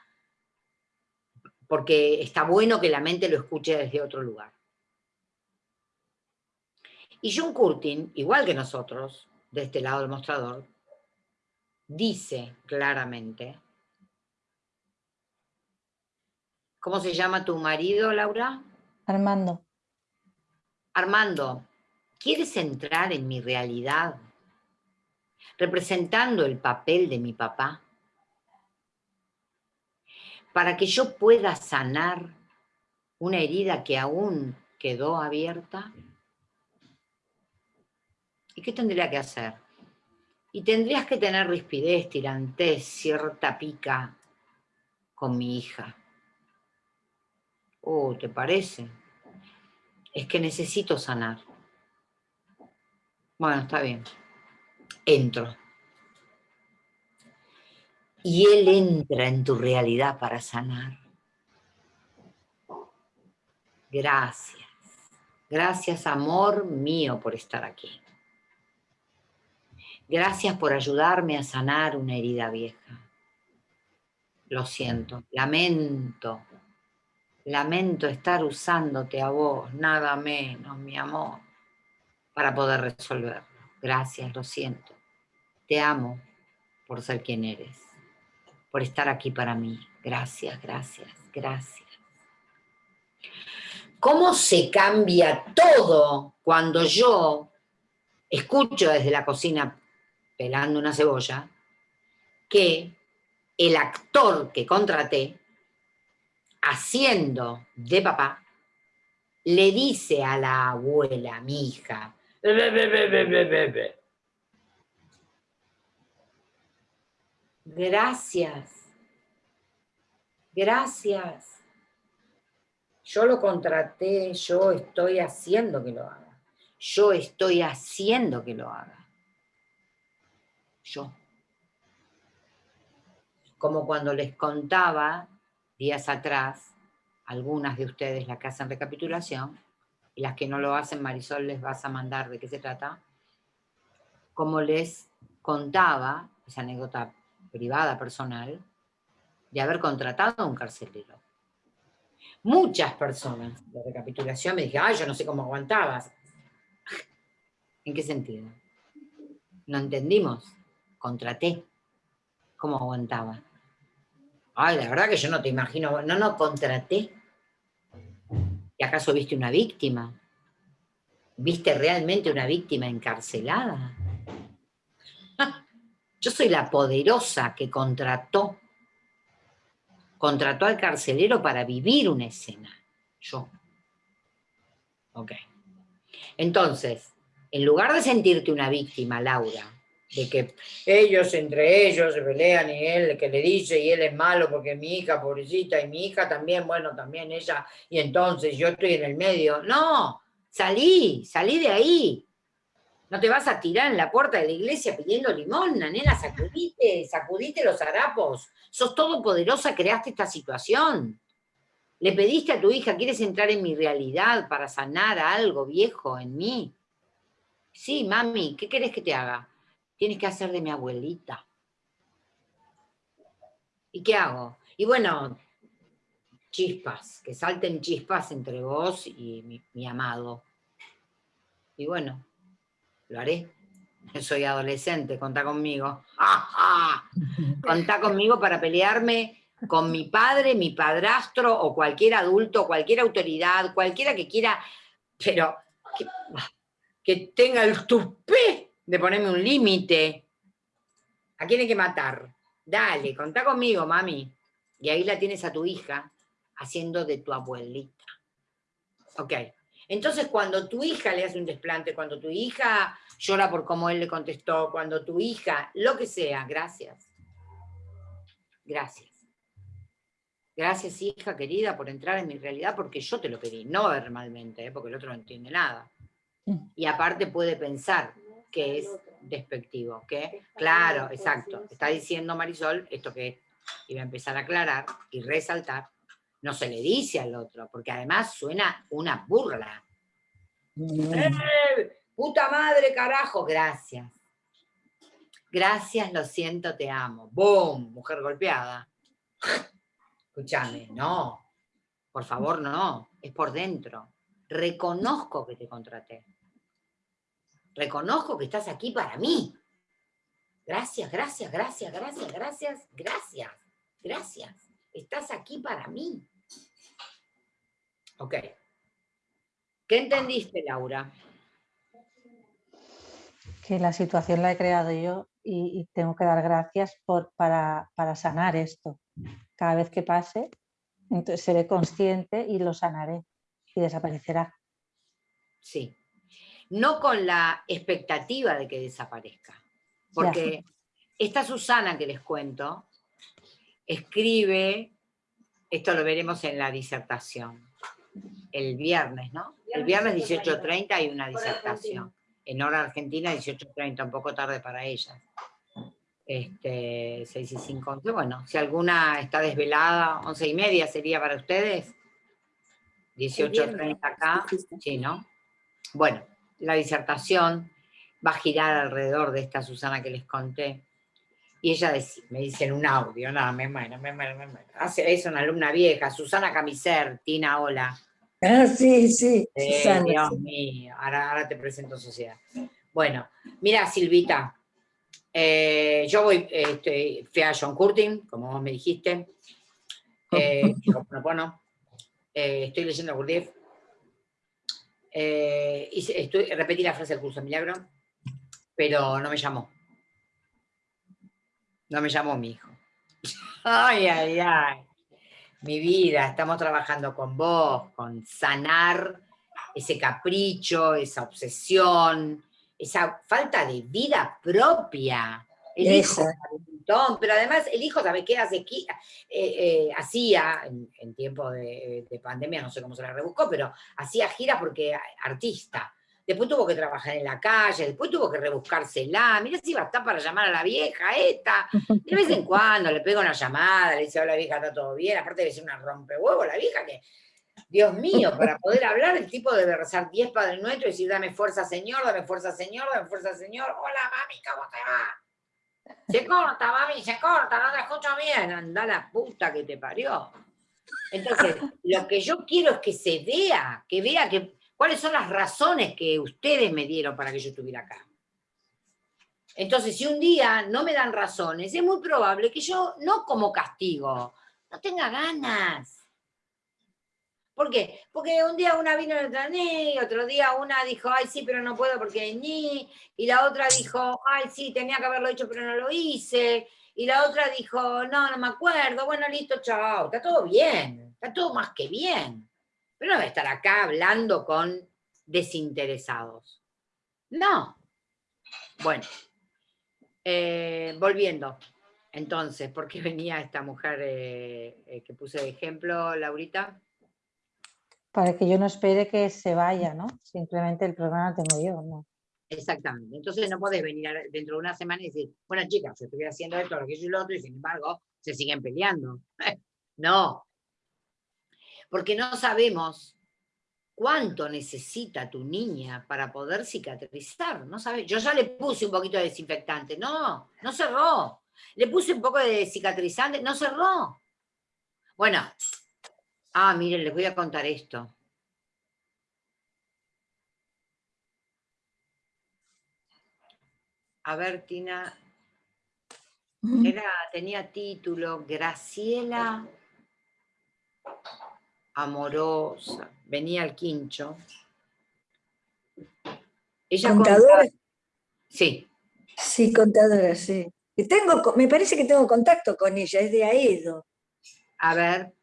porque está bueno que la mente lo escuche desde otro lugar. Y John Curtin, igual que nosotros, de este lado del mostrador, dice claramente, ¿cómo se llama tu marido, Laura? Armando. Armando, ¿quieres entrar en mi realidad representando el papel de mi papá? para que yo pueda sanar una herida que aún quedó abierta? ¿Y qué tendría que hacer? Y tendrías que tener rispidez, tirantez, cierta pica con mi hija. Oh, ¿te parece? Es que necesito sanar. Bueno, está bien. Entro y Él entra en tu realidad para sanar. Gracias. Gracias, amor mío, por estar aquí. Gracias por ayudarme a sanar una herida vieja. Lo siento, lamento, lamento estar usándote a vos, nada menos, mi amor, para poder resolverlo. Gracias, lo siento. Te amo por ser quien eres por estar aquí para mí. Gracias, gracias, gracias. ¿Cómo se cambia todo cuando yo escucho desde la cocina, pelando una cebolla, que el actor que contraté, haciendo de papá, le dice a la abuela, mi hija, Gracias. Gracias. Yo lo contraté, yo estoy haciendo que lo haga. Yo estoy haciendo que lo haga. Yo. Como cuando les contaba días atrás, algunas de ustedes la que hacen recapitulación, y las que no lo hacen, Marisol les vas a mandar de qué se trata, como les contaba, esa anécdota privada, personal, de haber contratado a un carcelero. Muchas personas de recapitulación me dijeron, ay, yo no sé cómo aguantabas. [LAUGHS] ¿En qué sentido? No entendimos. Contraté. ¿Cómo aguantaba? Ay, la verdad que yo no te imagino. No, no, contraté. ¿Y acaso viste una víctima? ¿Viste realmente una víctima encarcelada? [LAUGHS] Yo soy la poderosa que contrató. Contrató al carcelero para vivir una escena. Yo. Ok. Entonces, en lugar de sentirte una víctima, Laura, de que ellos entre ellos se pelean y él que le dice y él es malo porque mi hija, pobrecita, y mi hija también, bueno, también ella, y entonces yo estoy en el medio. No, salí, salí de ahí. No te vas a tirar en la puerta de la iglesia pidiendo limón, nena, sacudite, sacudite los harapos. Sos todopoderosa, creaste esta situación. Le pediste a tu hija, ¿quieres entrar en mi realidad para sanar algo viejo en mí? Sí, mami, ¿qué querés que te haga? Tienes que hacer de mi abuelita. ¿Y qué hago? Y bueno, chispas, que salten chispas entre vos y mi, amado. Y bueno, lo haré. [LAUGHS] Soy adolescente, contá conmigo. [LAUGHS] Contá conmigo para pelearme con mi padre, mi padrastro o cualquier adulto, cualquier autoridad, cualquiera que quiera, pero que, que tenga el tupé de ponerme un límite. ¿A quién hay que matar? Dale, contá conmigo, mami. Y ahí la tienes a tu hija haciendo de tu abuelita. Ok. Entonces, cuando tu hija le hace un desplante, cuando tu hija llora por cómo él le contestó, cuando tu hija, lo que sea, gracias. Gracias. Gracias, hija querida, por entrar en mi realidad, porque yo te lo pedí, no verbalmente, ¿eh? porque el otro no entiende nada. Y aparte puede pensar que es despectivo, que, claro, exacto, está diciendo Marisol esto que iba a empezar a aclarar y resaltar, no se le dice al otro, porque además suena una burla. ¡Eh! ¡Puta madre, carajo! Gracias. Gracias, lo siento, te amo. ¡Boom! Mujer golpeada. Escúchame, no. Por favor, no. Es por dentro. Reconozco que te contraté. Reconozco que estás aquí para mí. Gracias, gracias, gracias, gracias, gracias, gracias, gracias. Estás aquí para mí. Ok. ¿Qué entendiste, Laura? Que la situación la he creado yo y, tengo que dar gracias por, para, para, sanar esto. Cada vez que pase, entonces seré consciente y lo sanaré y desaparecerá. Sí. No con la expectativa de que desaparezca. Porque esta Susana que les cuento, escribe, esto lo veremos en la disertación, el viernes, ¿no? El viernes 18.30 hay una disertación. En hora argentina 18.30, un poco tarde para ella. Este, 6 y 5, 11. Bueno, si alguna está desvelada, 11 y media sería para ustedes. 18.30 acá, sí, ¿no? Bueno, la disertación va a girar alrededor de esta Susana que les conté. Y ella me dice en un audio, nada, me muero, me muero, me muero. Es una alumna vieja, Susana Camiser, Tina, hola. Ah, sí, sí. Dios mío, ahora, te presento sociedad. Bueno, mira Silvita, eh, yo voy, este, fui a John Curtin, como vos me dijiste, eh, [LAUGHS] bueno, eh, estoy leyendo Gurdjieff, eh, y estoy, repetí la frase del curso milagro, pero no me llamó. No me llamó mi hijo. [LAUGHS] Ay, ay, ay mi vida, estamos trabajando con vos, con sanar ese capricho, esa obsesión, esa falta de vida propia. El hijo pero además el hijo, ¿sabes qué hace? Eh, eh, hacía, en, tiempo de, de, pandemia, no sé cómo se la rebuscó, pero hacía giras porque artista. Después tuvo que trabajar en la calle, después tuvo que rebuscársela, mira si va a estar para llamar a la vieja esta, de vez en cuando le pega una llamada, le dice, hola vieja, está todo bien, aparte debe ser una rompehuevo la vieja que, Dios mío, para poder hablar el tipo debe rezar 10 Padres Nuestros y decir, dame fuerza Señor, dame fuerza Señor, dame fuerza Señor, hola mami, ¿cómo te va? Se corta, mami, se corta, no te escucho bien, anda la puta que te parió. Entonces, lo que yo quiero es que se vea, que vea que ¿Cuáles son las razones que ustedes me dieron para que yo estuviera acá? Entonces, si un día no me dan razones, es muy probable que yo, no como castigo, no tenga ganas. ¿Por qué? Porque un día una vino y otra ni, otro día una dijo, ay sí, pero no puedo porque ni, y la otra dijo, ay sí, tenía que haberlo hecho, pero no lo hice, y la otra dijo, no, no me acuerdo, bueno, listo, chao, está todo bien, está todo más que bien. Pero no voy a estar acá hablando con desinteresados. No. Bueno, eh, volviendo. Entonces, ¿por qué venía esta mujer eh, eh, que puse de ejemplo, Laurita? Para que yo no espere que se vaya, ¿no? Simplemente el problema lo tengo yo, ¿no? Exactamente. Entonces no podés venir dentro de una semana y decir, bueno chicas, estoy haciendo esto, lo que yo y lo otro, y sin embargo se siguen peleando. [LAUGHS] no. Porque no sabemos cuánto necesita tu niña para poder cicatrizar. No sabes. Yo ya le puse un poquito de desinfectante. No, no cerró. Le puse un poco de cicatrizante. No cerró. Bueno. Ah, miren, les voy a contar esto. A ver, Tina. Era, tenía título Graciela amorosa, venía al quincho. Ella ¿Contadora? Sí. Sí, contadora, sí. tengo, me parece que tengo contacto con ella, es de Aedo. A ver.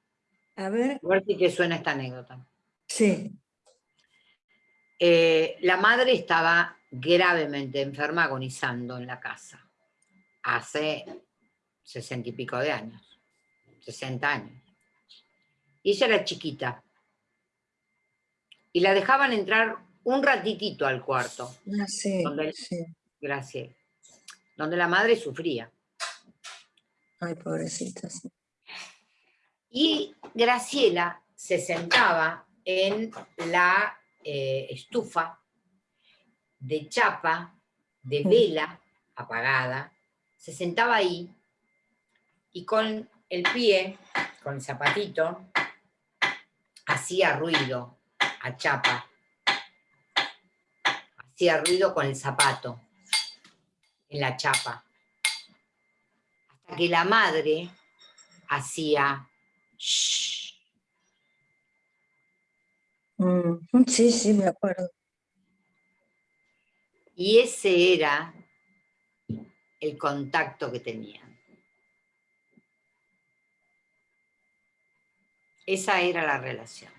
A ver. A ver si te suena esta anécdota. Sí. Eh, la madre estaba gravemente enferma, agonizando en la casa. Hace sesenta y pico de años. Sesenta años. Y ella era chiquita. Y la dejaban entrar un ratitito al cuarto. Ah, sí, donde, Gracias. Donde la madre sufría. Ay, pobrecita, Y Graciela se sentaba en la eh, estufa de chapa, de vela apagada, se sentaba ahí y con el pie, con el zapatito, hacía ruido a chapa, hacía ruido con el zapato en la chapa, hasta que la madre hacía Mm, sí, sí, me acuerdo. Y ese era el contacto que tenían. Esa era la relación.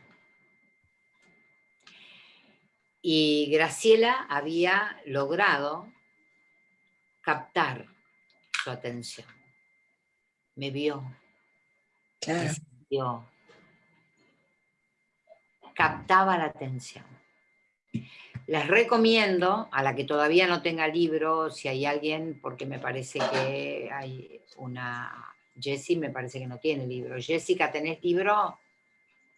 Y Graciela había logrado captar su atención. Me vio. Claro. Captaba la atención. Les recomiendo, a la que todavía no tenga libro, si hay alguien, porque me parece que hay una Jessy me parece que no tiene libro. Jessica, ¿tenés libro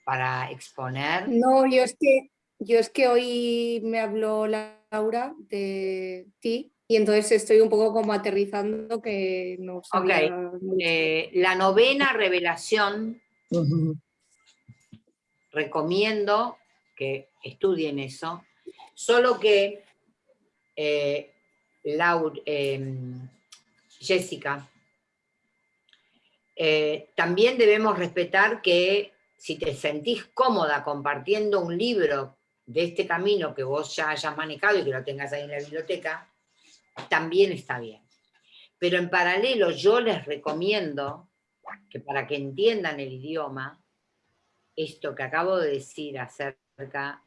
para exponer? No, yo es que, yo es que hoy me habló Laura de ti y entonces estoy un poco como aterrizando que no sabía eh, la novena revelación, recomiendo que estudien eso, solo que eh, Laura, em, Jessica, eh, también debemos respetar que si te sentís cómoda compartiendo un libro de este camino que vos ya hayas manejado y que lo tengas ahí en la biblioteca, también está bien. Pero en paralelo yo les recomiendo que para que entiendan el idioma, esto que acabo de decir acerca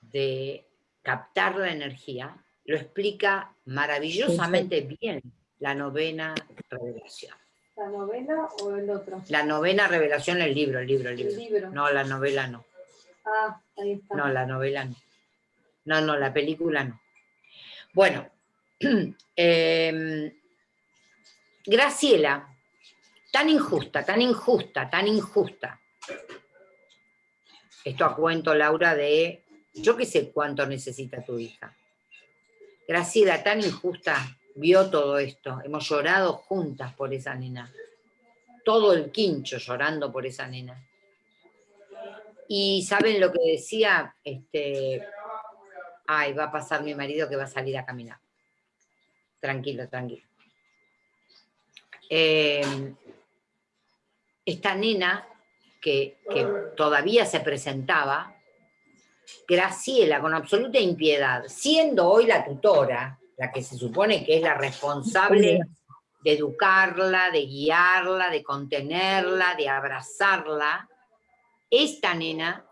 de captar la energía, lo explica maravillosamente bien la novena revelación. ¿La novela o el otro? La novena revelación, el libro, el libro, el libro. No, la novela no. Ah, ahí está. No, la novela no. No, no, la película no. Bueno, [CLEARS THROAT] em, Graciela, tan injusta, tan injusta, tan injusta. Esto a cuento, Laura, de yo qué sé cuánto necesita tu hija. Graciela, tan injusta, vio todo esto, hemos llorado juntas por esa nena, todo el quincho llorando por esa nena. Y ¿saben lo que decía? Este, ay, va a pasar mi marido que va a salir a caminar. Tranquilo, tranquilo. Em, esta nena que, que todavía se presentaba, Graciela, con absoluta impiedad, siendo hoy la tutora, la que se supone que es la responsable de educarla, de guiarla, de contenerla, de abrazarla, esta nena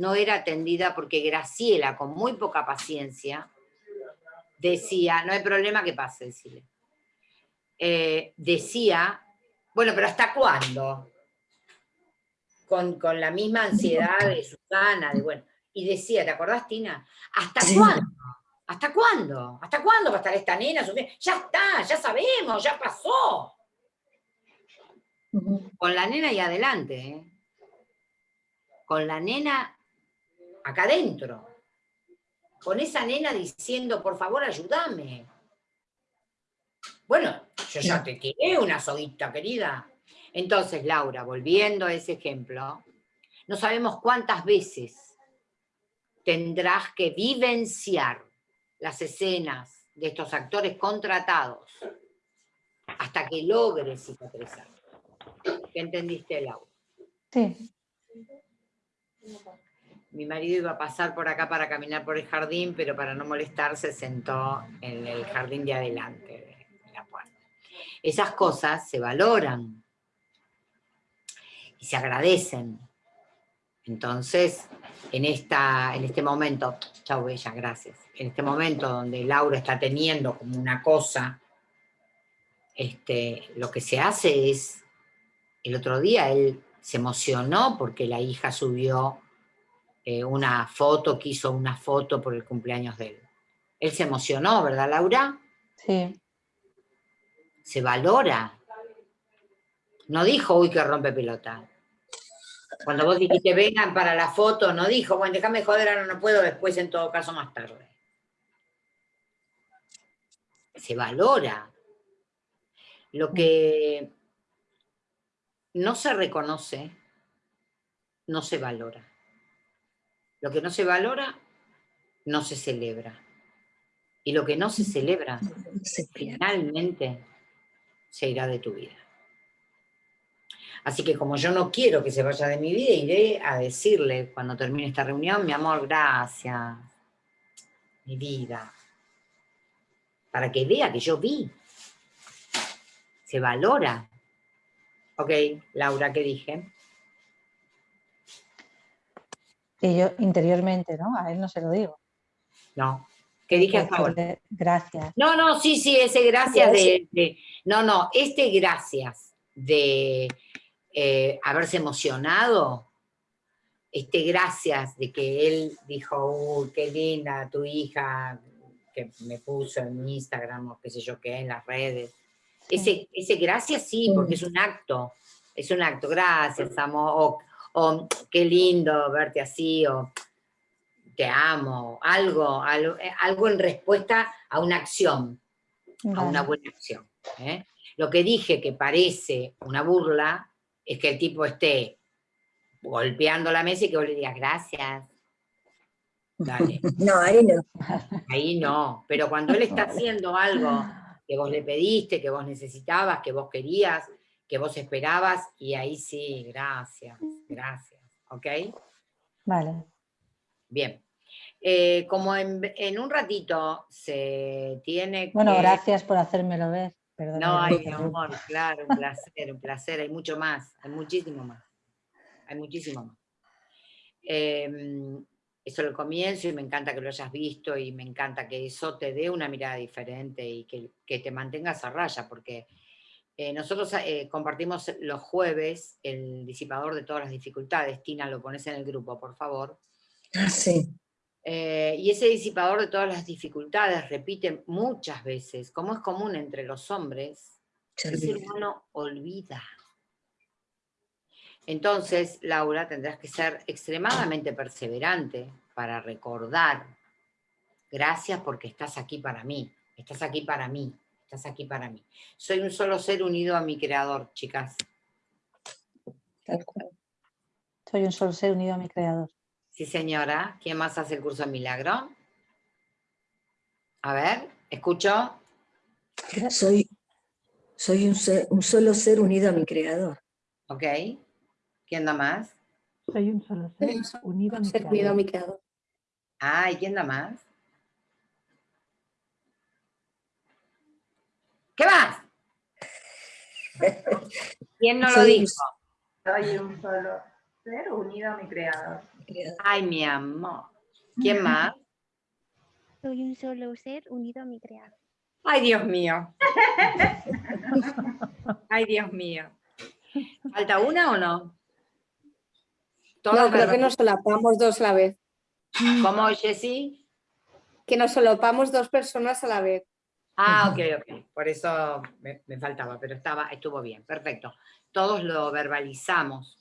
no era atendida porque Graciela, con muy poca paciencia, decía, no hay problema que pase, decirle. Eh, decía, bueno, pero ¿hasta cuándo? Con, con, la misma ansiedad de Susana, de bueno, y decía, ¿te acordás, Tina? ¿Hasta cuándo? ¿Hasta cuándo? ¿Hasta cuándo va a estar esta nena? Ya está, ya sabemos, ya pasó. Con la nena y adelante, ¿eh? Con la nena acá adentro. Con esa nena diciendo, por favor, ayúdame. Bueno, yo ya te tiré una soguita, querida. Entonces, Laura, volviendo a ese ejemplo, no sabemos cuántas veces tendrás que vivenciar las escenas de estos actores contratados hasta que logres cicatrizar. ¿Qué entendiste, Laura? Sí. Mi marido iba a pasar por acá para caminar por el jardín, pero para no molestar se sentó en el jardín de adelante de la puerta. Esas cosas se valoran y se agradecen. Entonces, en, esta, en este momento, chao Bella, gracias, en este momento donde Laura está teniendo como una cosa, este, lo que se hace es, el otro día él se emocionó porque la hija subió eh, una foto, quiso una foto por el cumpleaños de él. Él se emocionó, ¿verdad Laura? Sí. Se valora. No dijo, uy, que rompe pelota. Cuando vos dijiste, vengan para la foto, no dijo, bueno, déjame joder, ahora no puedo, después en todo caso más tarde. Se valora. Lo que no se reconoce, no se valora. Lo que no se valora, no se celebra. Y lo que no se celebra, finalmente se irá de tu vida. Así que como yo no quiero que se vaya de mi vida, iré a decirle cuando termine esta reunión, mi amor, gracias, mi vida, para que vea que yo vi. Se valora. Ok, Laura, ¿qué dije? Que yo interiormente, ¿no? A él no se lo digo. No. ¿Qué dije a favor? Gracias. No, no, sí, sí, ese gracias de no, no, este gracias de eh, haberse emocionado, este, gracias de que él dijo, uy, qué linda tu hija, que me puso en Instagram o qué sé yo qué, en las redes. Ese, ese gracias sí, porque es un acto, es un acto, gracias amor, o, qué lindo verte así, o te amo, algo, algo, algo en respuesta a una acción, a una buena acción. ¿eh? Lo que dije que parece una burla, es que el tipo esté golpeando la mesa y que vos le digas gracias. Dale. [LAUGHS] No, ahí no. Ahí no, pero cuando él está haciendo algo que vos le pediste, que vos necesitabas, que vos querías, que vos esperabas, y ahí sí, gracias, gracias, ¿ok? Vale. Bien. Eh, como en, un ratito se tiene que... Bueno, gracias por hacérmelo ver no, hay amor, claro, un placer, un placer, hay mucho más, hay muchísimo más, hay muchísimo más. Em, eso lo comienzo y me encanta que lo hayas visto y me encanta que eso te dé una mirada diferente y que, te mantengas a raya, porque eh, nosotros eh, compartimos los jueves el disipador de todas las dificultades. Tina, lo pones en el grupo, por favor. Ah, sí. Eh, y ese disipador de todas las dificultades repite muchas veces, como es común entre los hombres, el ser humano olvida. Entonces, Laura, tendrás que ser extremadamente perseverante para recordar, gracias porque estás aquí para mí, estás aquí para mí, estás aquí para mí. Soy un solo ser unido a mi creador, chicas. Tal cual. Soy un solo ser unido a mi creador. Sí, señora. ¿Quién más hace el curso de milagro? A ver, escucho. Soy, soy un, ser- un solo ser unido a mi creador. Ok. ¿Quién da más? Soy un solo ser Soy un solo unido a mi Ser unido a creador. mi creador. Ah, ¿y quién da más? ¿Qué más? ¿Quién no lo Soy dijo? Soy un solo ser unido a mi creador. Ay, mi amor. ¿Quién [LAUGHS] más? Soy un solo ser unido a mi creador. Ay, Dios mío. Ay, Dios mío. ¿Falta una o no? Todas No, creo que nos solapamos dos a la vez. ¿Cómo, Jessy? Que nos solapamos dos personas a la vez. Ah, ok, ok. Por eso me, me faltaba, pero estaba, estuvo bien, perfecto. Todos lo verbalizamos.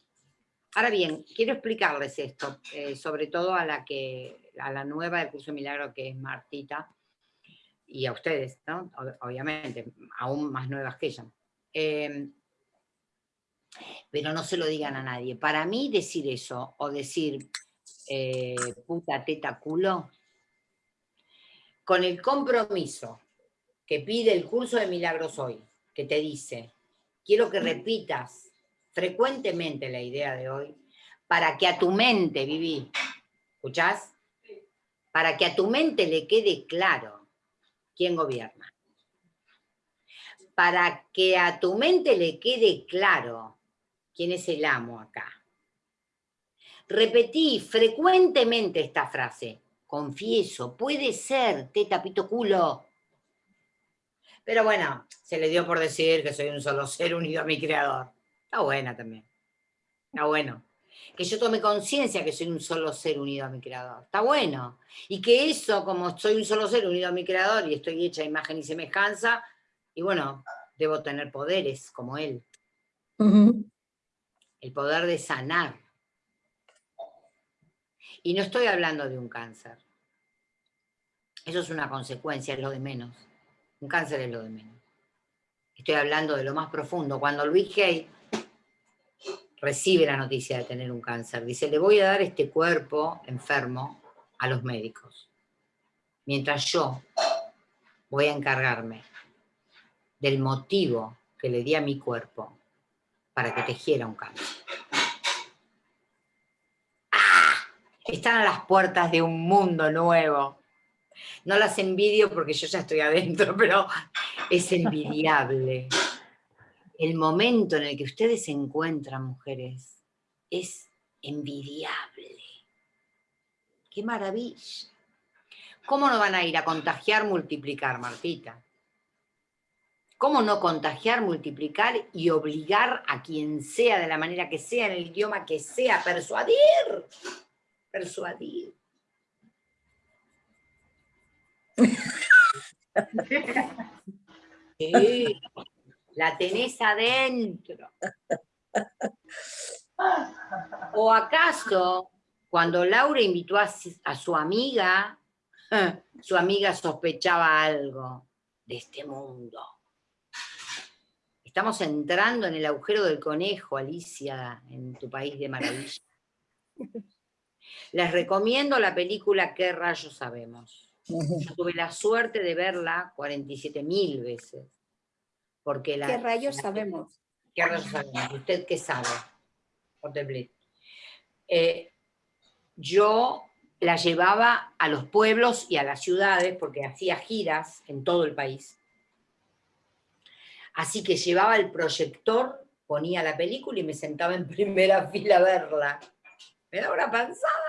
Ahora bien, quiero explicarles esto, eh, sobre todo a la que, a la nueva del curso de milagro que es Martita, y a ustedes, ¿no? Ob- Obviamente, aún más nuevas que ella. Eh, pero no se lo digan a nadie. Para mí decir eso, o decir eh, puta, teta, culo, con el compromiso que pide el curso de milagros hoy, que te dice, quiero que repitas frecuentemente la idea de hoy, para que a tu mente, Vivi, ¿escuchás? Para que a tu mente le quede claro quién gobierna. Para que a tu mente le quede claro quién es el amo acá. Repetí frecuentemente esta frase. Confieso, puede ser, teta, pito, culo. Pero bueno, se le dio por decir que soy un solo ser unido a mi creador. Está buena también. Está bueno. Que yo tome conciencia que soy un solo ser unido a mi creador. Está bueno. Y que eso, como soy un solo ser unido a mi creador y estoy hecha a imagen y semejanza, y bueno, debo tener poderes como él. El poder de sanar. Y no estoy hablando de un cáncer. Eso es una consecuencia, es lo de menos. Un cáncer es lo de menos. Estoy hablando de lo más profundo. Cuando Luis Hay recibe la noticia de tener un cáncer, dice, le voy a dar este cuerpo enfermo a los médicos. Mientras yo voy a encargarme del motivo que le di a mi cuerpo para que tejiera un cáncer. ¡Ah! Están a las puertas de un mundo nuevo. No las envidio porque yo ya estoy adentro, pero es envidiable. El momento en el que ustedes se encuentran, mujeres, es envidiable. ¡Qué maravilla! ¿Cómo no van a ir a contagiar, multiplicar, Martita? ¿Cómo no contagiar, multiplicar y obligar a quien sea, de la manera que sea, en el idioma que sea, persuadir? Persuadir. La tenés adentro. ¿O acaso, cuando Laura invitó a su amiga, su amiga sospechaba algo de este mundo? Estamos entrando en el agujero del conejo, Alicia, en tu país de maravilla. Les recomiendo la película ¿Qué rayos sabemos? Yo tuve la suerte de verla 47 mil veces. Porque la, ¿Qué rayos la- sabemos? ¿Qué rayos sabemos? ¿Usted qué sabe? Contemplé. Eh, yo la llevaba a los pueblos y a las ciudades porque hacía giras en todo el país. Así que llevaba el proyector, ponía la película y me sentaba en [LAUGHS] primera fila a verla. Me daba una panzada.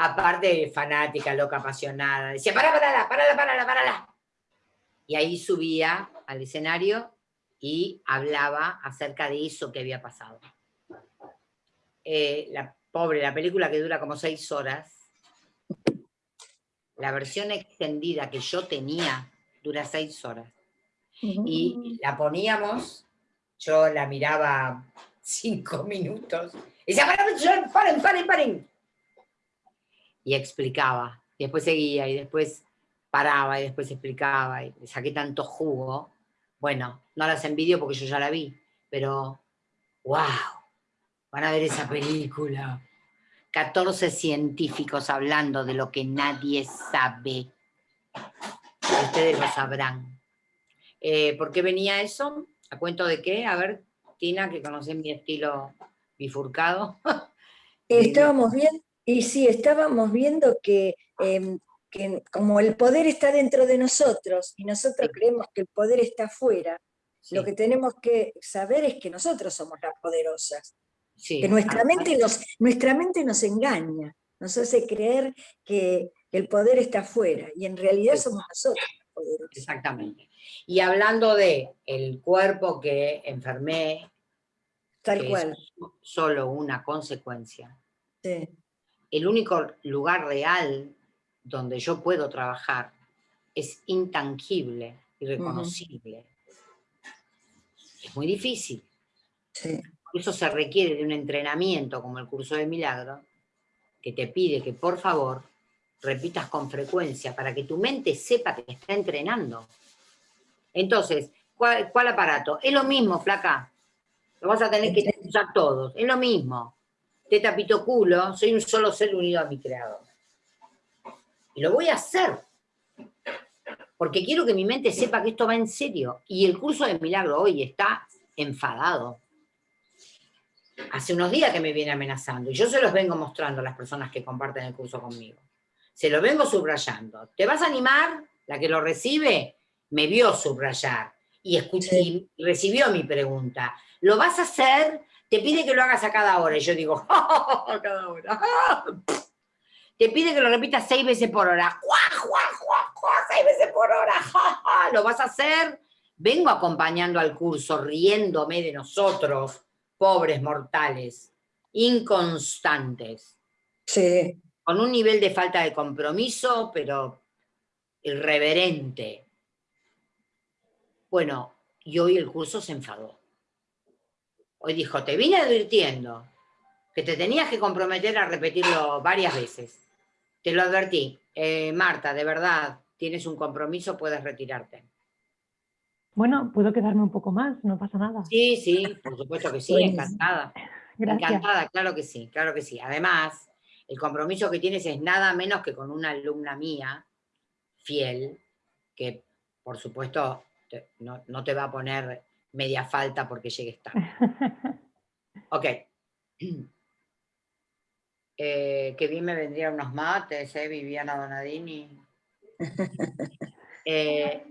Aparte, fanática, loca, apasionada. Decía, para, parala, parala, parala, parala. Y ahí subía al escenario y hablaba acerca de eso que había pasado. Eh, la pobre, la película que dura como seis horas, la versión extendida que yo tenía dura seis horas. Y la poníamos, yo la miraba cinco minutos, y decía, paren, paren, paren, paren. Y explicaba, y después seguía, y después paraba, y después explicaba, y saqué tanto jugo. Bueno, no las envidio porque yo ya la vi, pero wow, Van a ver esa película. 14 científicos hablando de lo que nadie sabe. Ustedes lo sabrán. Eh, ¿Por qué venía eso? ¿A cuento de qué? A ver, Tina, que conoce mi estilo bifurcado. [LAUGHS] Estábamos viendo, y sí, estábamos viendo que, em, que, como el poder está dentro de nosotros y nosotros creemos que el poder está afuera, lo que tenemos que saber es que nosotros somos las poderosas. Que nuestra mente, nos, nuestra mente nos engaña, nos hace creer que el poder está afuera y en realidad somos nosotros los poderosos. Exactamente. Y hablando de el cuerpo que enfermé, Tal cual. Es solo una consecuencia. El único lugar real donde yo puedo trabajar es intangible y reconocible. Es muy difícil. Sí. Eso se requiere de un entrenamiento como el curso de milagro, que te pide que por favor repitas con frecuencia para que tu mente sepa que te está entrenando. Entonces, ¿cuál, cuál aparato? Es lo mismo, flaca. Lo vas a tener que usar todos. Es lo mismo. Te tapito culo, soy un solo ser unido a mi creador. Y lo voy a hacer. Porque quiero que mi mente sepa que esto va en serio. Y el curso de milagro hoy está enfadado. Hace unos días que me viene amenazando. Y yo se los vengo mostrando a las personas que comparten el curso conmigo. Se lo vengo subrayando. ¿Te vas a animar? La que lo recibe me vio subrayar y, escuché, y recibió mi pregunta. ¿Lo vas a hacer? Te pide que lo hagas a cada hora. Y yo digo, [LAUGHS] a cada hora. [LAUGHS] Te pide que lo repitas seis veces por hora. Seis veces por hora. [LAUGHS] ¿Lo vas a hacer? Vengo acompañando al curso, riéndome de nosotros, pobres mortales, inconstantes. Sí. Con un nivel de falta de compromiso, pero irreverente. Bueno, y hoy el curso se enfadó. Hoy dijo, te vine advirtiendo que te tenías que comprometer a repetirlo varias veces. Te lo advertí. Eh, Marta, de verdad, tienes un compromiso, puedes retirarte. Bueno, puedo quedarme un poco más, no pasa nada. Sí, sí, por supuesto que sí, encantada. [LAUGHS] Encantada, claro que sí, claro que sí. Además, el compromiso que tienes es nada menos que con una alumna mía, fiel, que por supuesto no, no te va a poner media falta porque llegues [LAUGHS] tarde. Ok. [CLEARS THROAT] Eh, que bien me vendrían unos mates, ¿eh? Viviana Donadini. [LAUGHS] Eh,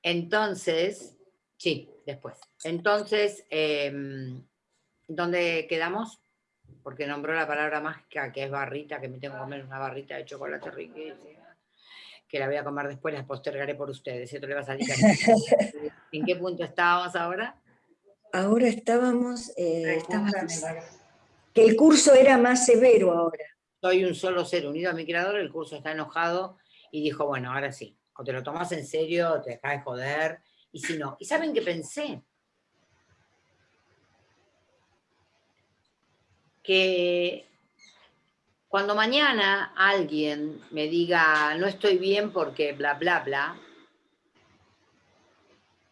entonces, sí, después. Entonces, em, ¿dónde quedamos? Porque nombró la palabra mágica que es barrita, que me tengo que comer una barrita de chocolate riquísima, que la voy a comer después, la postergaré por ustedes. Esto le va a salir [LAUGHS] ¿En qué punto estábamos ahora? Ahora estábamos, eh, estábamos, que el curso era más severo ahora. Soy un solo ser unido a mi creador, el curso está enojado y dijo, bueno, ahora sí, o te lo tomas en serio, o te dejas de joder, y si no. ¿Y saben qué pensé? Que cuando mañana alguien me diga, no estoy bien porque bla, bla, bla,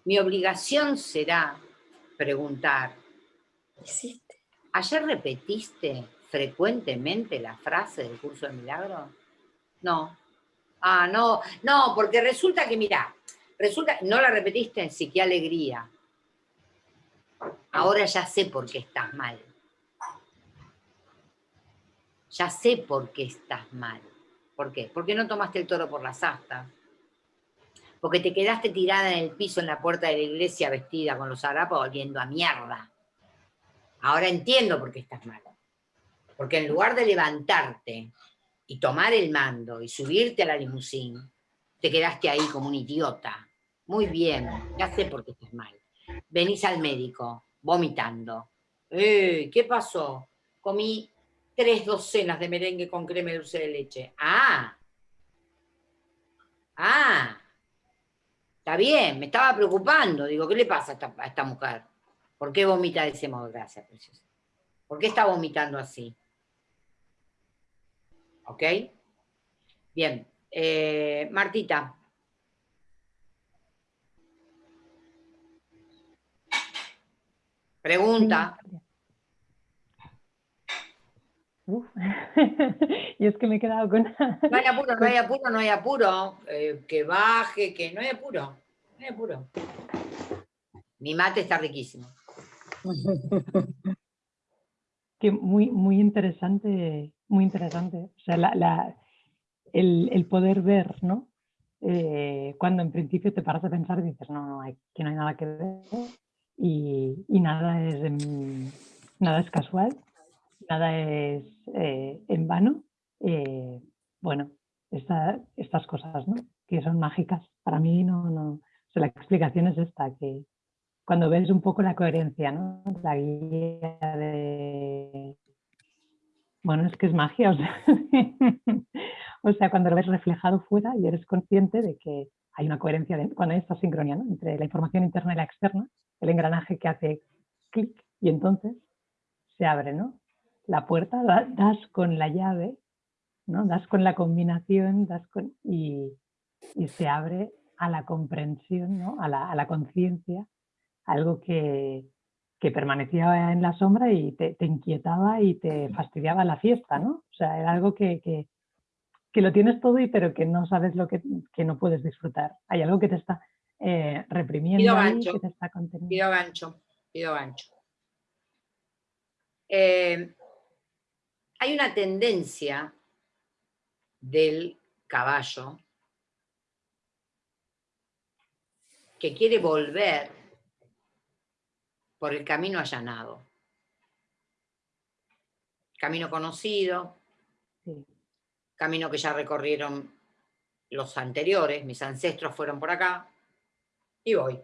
mi obligación será preguntar, ¿ayer repetiste frecuentemente la frase del curso de milagro? No. Ah, no, no, porque resulta que, mira, resulta, no la repetiste, sí, qué alegría. Ahora ya sé por qué estás mal. Ya sé por qué estás mal. ¿Por qué? Porque no tomaste el toro por las astas porque te quedaste tirada en el piso en la puerta de la iglesia vestida con los harapos volviendo a mierda. Ahora entiendo por qué estás mal. Porque en lugar de levantarte y tomar el mando y subirte a la limusín, te quedaste ahí como un idiota. Muy bien, ya sé por qué estás mal. Venís al médico, vomitando. Eh, ¿Qué pasó? Comí tres docenas de merengue con crema y dulce de leche. Ah, ah, Está bien, me estaba preocupando. Digo, ¿qué le pasa a esta, mujer? ¿Por qué vomita de ese modo? Gracias, preciosa. ¿Por qué está vomitando así? ¿Ok? Bien. Eh, Martita. Pregunta. Uf. [LAUGHS] y es que me he quedado con... [LAUGHS] No hay apuro, no hay apuro, no hay apuro. Eh, que baje, que no hay apuro. No hay apuro. Mi mate está riquísimo. [LAUGHS] Que muy, muy interesante, muy interesante. O sea, la, la, el, el, poder ver, ¿no? Eh, cuando en principio te paras a pensar y dices, no, no, hay, que no hay nada que ver y, y nada, es, nada es casual nada es eh, en vano. Eh, bueno, estas cosas, ¿no? Que son mágicas. Para mí no, no, la explicación es esta, que cuando ves un poco la coherencia, ¿no? La guía de... Bueno, es que es magia, [LAUGHS] o sea, cuando lo ves reflejado fuera y eres consciente de que hay una coherencia, cuando hay esta sincronía ¿no? entre la información interna y la externa, el engranaje que hace clic y entonces se abre, ¿no? La puerta, das con la llave, ¿no? das con la combinación das con, y, se abre a la comprensión, ¿no? a la, conciencia, algo que, permanecía en la sombra y te, inquietaba y te fastidiaba la fiesta, ¿no? O sea, era algo que, que, lo tienes todo y pero que no sabes lo que, no puedes disfrutar. Hay algo que te está eh, reprimiendo que te está conteniendo. Pido gancho, pido gancho. Eh, hay una tendencia del caballo que quiere volver por el camino allanado. Camino conocido, camino que ya recorrieron los anteriores, mis ancestros fueron por acá, y voy.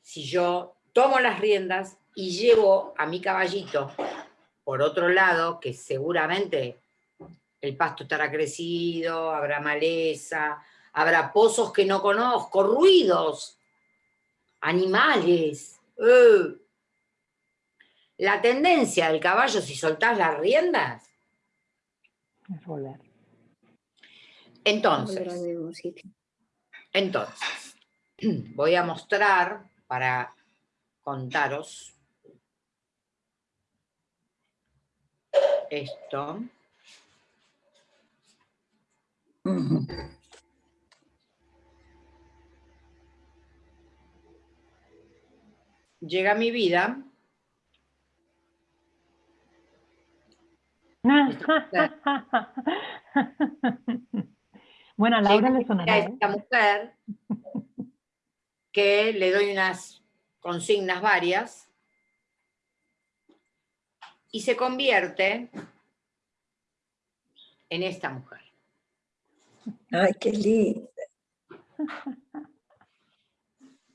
Si yo tomo las riendas y llevo a mi caballito por otro lado, que seguramente el pasto estará crecido, habrá maleza, habrá pozos que no conozco, ruidos, animales. La tendencia del caballo, si soltás las riendas, es volver. Entonces, entonces, [CLEARS THROAT] voy a mostrar para contaros esto. Llega mi vida. [LAUGHS] bueno, a Laura le sonará. ¿eh? Esta mujer que le doy unas consignas varias y se convierte en esta mujer. Ay, qué linda.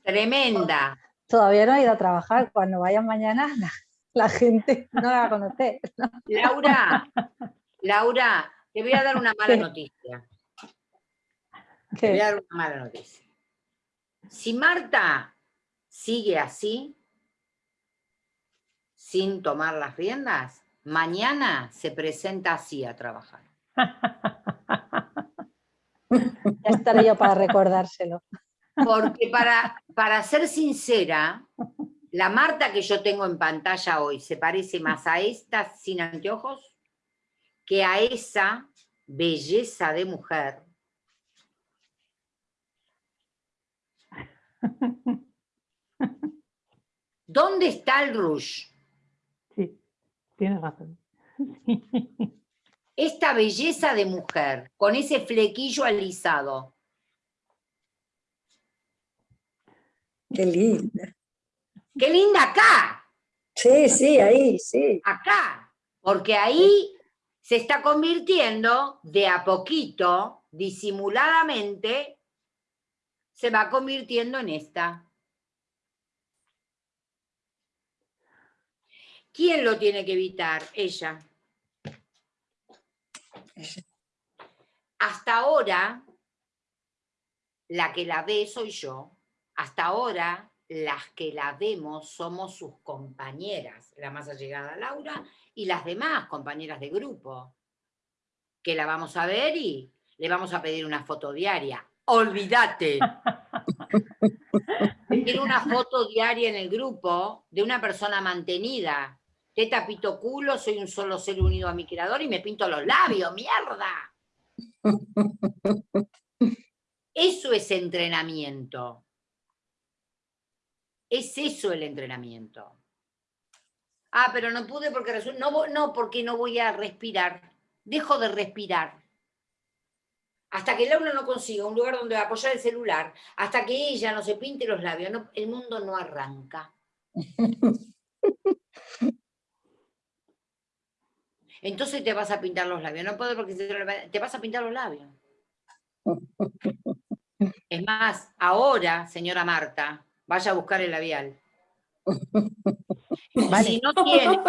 Tremenda. Todavía no ha ido a trabajar. Cuando vayan mañana, [LAUGHS] la, gente no la va a conocer. Laura, Laura, te voy a dar una mala noticia. Te voy a dar una mala noticia. Si Marta sigue así, sin tomar las riendas, mañana se presenta así a trabajar. [LAUGHS] ya estaré yo para recordárselo. Porque para, para ser sincera, la Marta que yo tengo en pantalla hoy se parece más a esta sin anteojos que a esa belleza de mujer. [LAUGHS] ¿Dónde está el rouge? Tienes razón. [LAUGHS] Esta belleza de mujer, con ese flequillo alisado. Qué linda. Qué linda acá. Sí, sí, ahí, sí. Acá. Porque ahí se está convirtiendo de a poquito, disimuladamente, se va convirtiendo en esta. ¿Quién lo tiene que evitar? Ella. Hasta ahora, la que la ve soy yo. Hasta ahora, las que la vemos somos sus compañeras, la más allegada Laura y las demás compañeras de grupo, que la vamos a ver y le vamos a pedir una foto diaria. Olvídate. [LAUGHS] Pedir una foto diaria en el grupo de una persona mantenida, teta, pito, culo, soy un solo ser unido a mi creador y me pinto los labios, mierda. [LAUGHS] Eso es entrenamiento. Es eso el entrenamiento. Ah, pero no pude porque resulta... No, no, porque no voy a respirar. Dejo de respirar. Hasta que Laura no consiga un lugar donde apoyar el celular, hasta que ella no se pinte los labios, el mundo no arranca. [LAUGHS] Entonces te vas a pintar los labios. No puedo porque te vas a pintar los labios. [LAUGHS] Es más, ahora, señora Marta, vaya a buscar el labial. Si no tiene,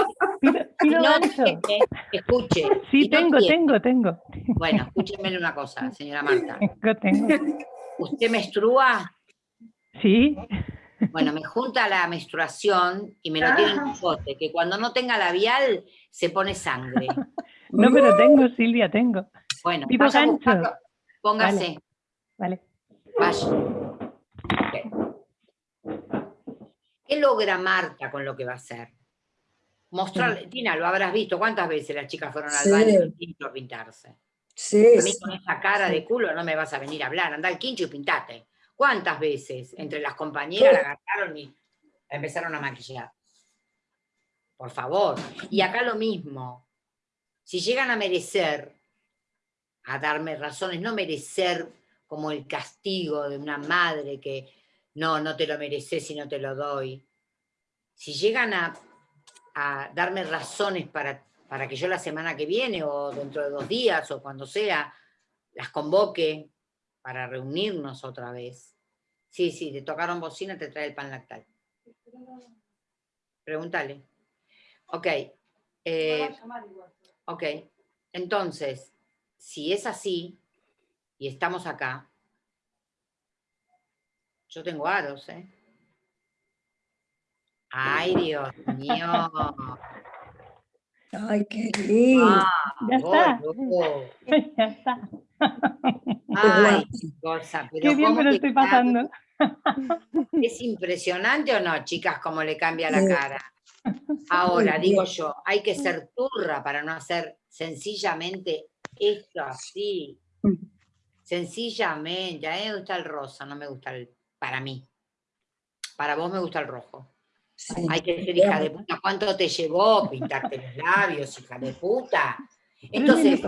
[LAUGHS] escuche. Sí, tengo, tengo, tengo. Bueno, escúcheme una cosa, señora Marta. [LAUGHS] Tengo, tengo. ¿Usted menstrua? Sí. Bueno, me junta la menstruación y me lo tiene en un bote, que cuando no tenga labial se pone sangre. [LAUGHS] No, pero tengo, Silvia, tengo. Bueno, vaya a póngase. Vale. Vaya. ¿Qué logra Marta con lo que va a hacer? Mostrarle, Tina, lo habrás visto, ¿cuántas veces las chicas fueron al baño a pintarse? Sí, a mí con esa cara de culo no me vas a venir a hablar, anda al quincho y pintate. ¿Cuántas veces entre las compañeras la agarraron y empezaron a maquillar? Por favor. Y acá lo mismo. Si llegan a merecer, a darme razones, no merecer como el castigo de una madre que no, no te lo mereces si no te lo doy. Si llegan a, darme razones para, para que yo la semana que viene o dentro de dos días o cuando sea, las convoque para reunirnos otra vez. Sí, sí, te tocaron bocina, te trae el pan lactal. Pregúntale. Ok. Eh, ok. Entonces, si es así, y estamos acá, yo tengo aros, ¿eh? Ay, Dios mío. Ay, qué lindo. Ah, ya, está. [LAUGHS] ya está. Ay, qué cosa. Pero qué bien me lo estoy pasando. [LAUGHS] ¿Es impresionante o no, chicas, cómo le cambia la cara? Ahora, digo yo, hay que ser turra para no hacer sencillamente esto así. Mm. Sencillamente, a mí me gusta el rosa, no me gusta el para mí. Para vos me gusta el rojo. Hay que ser hija de puta. ¿Cuánto te llevó pintarte los labios, hija de puta? Entonces,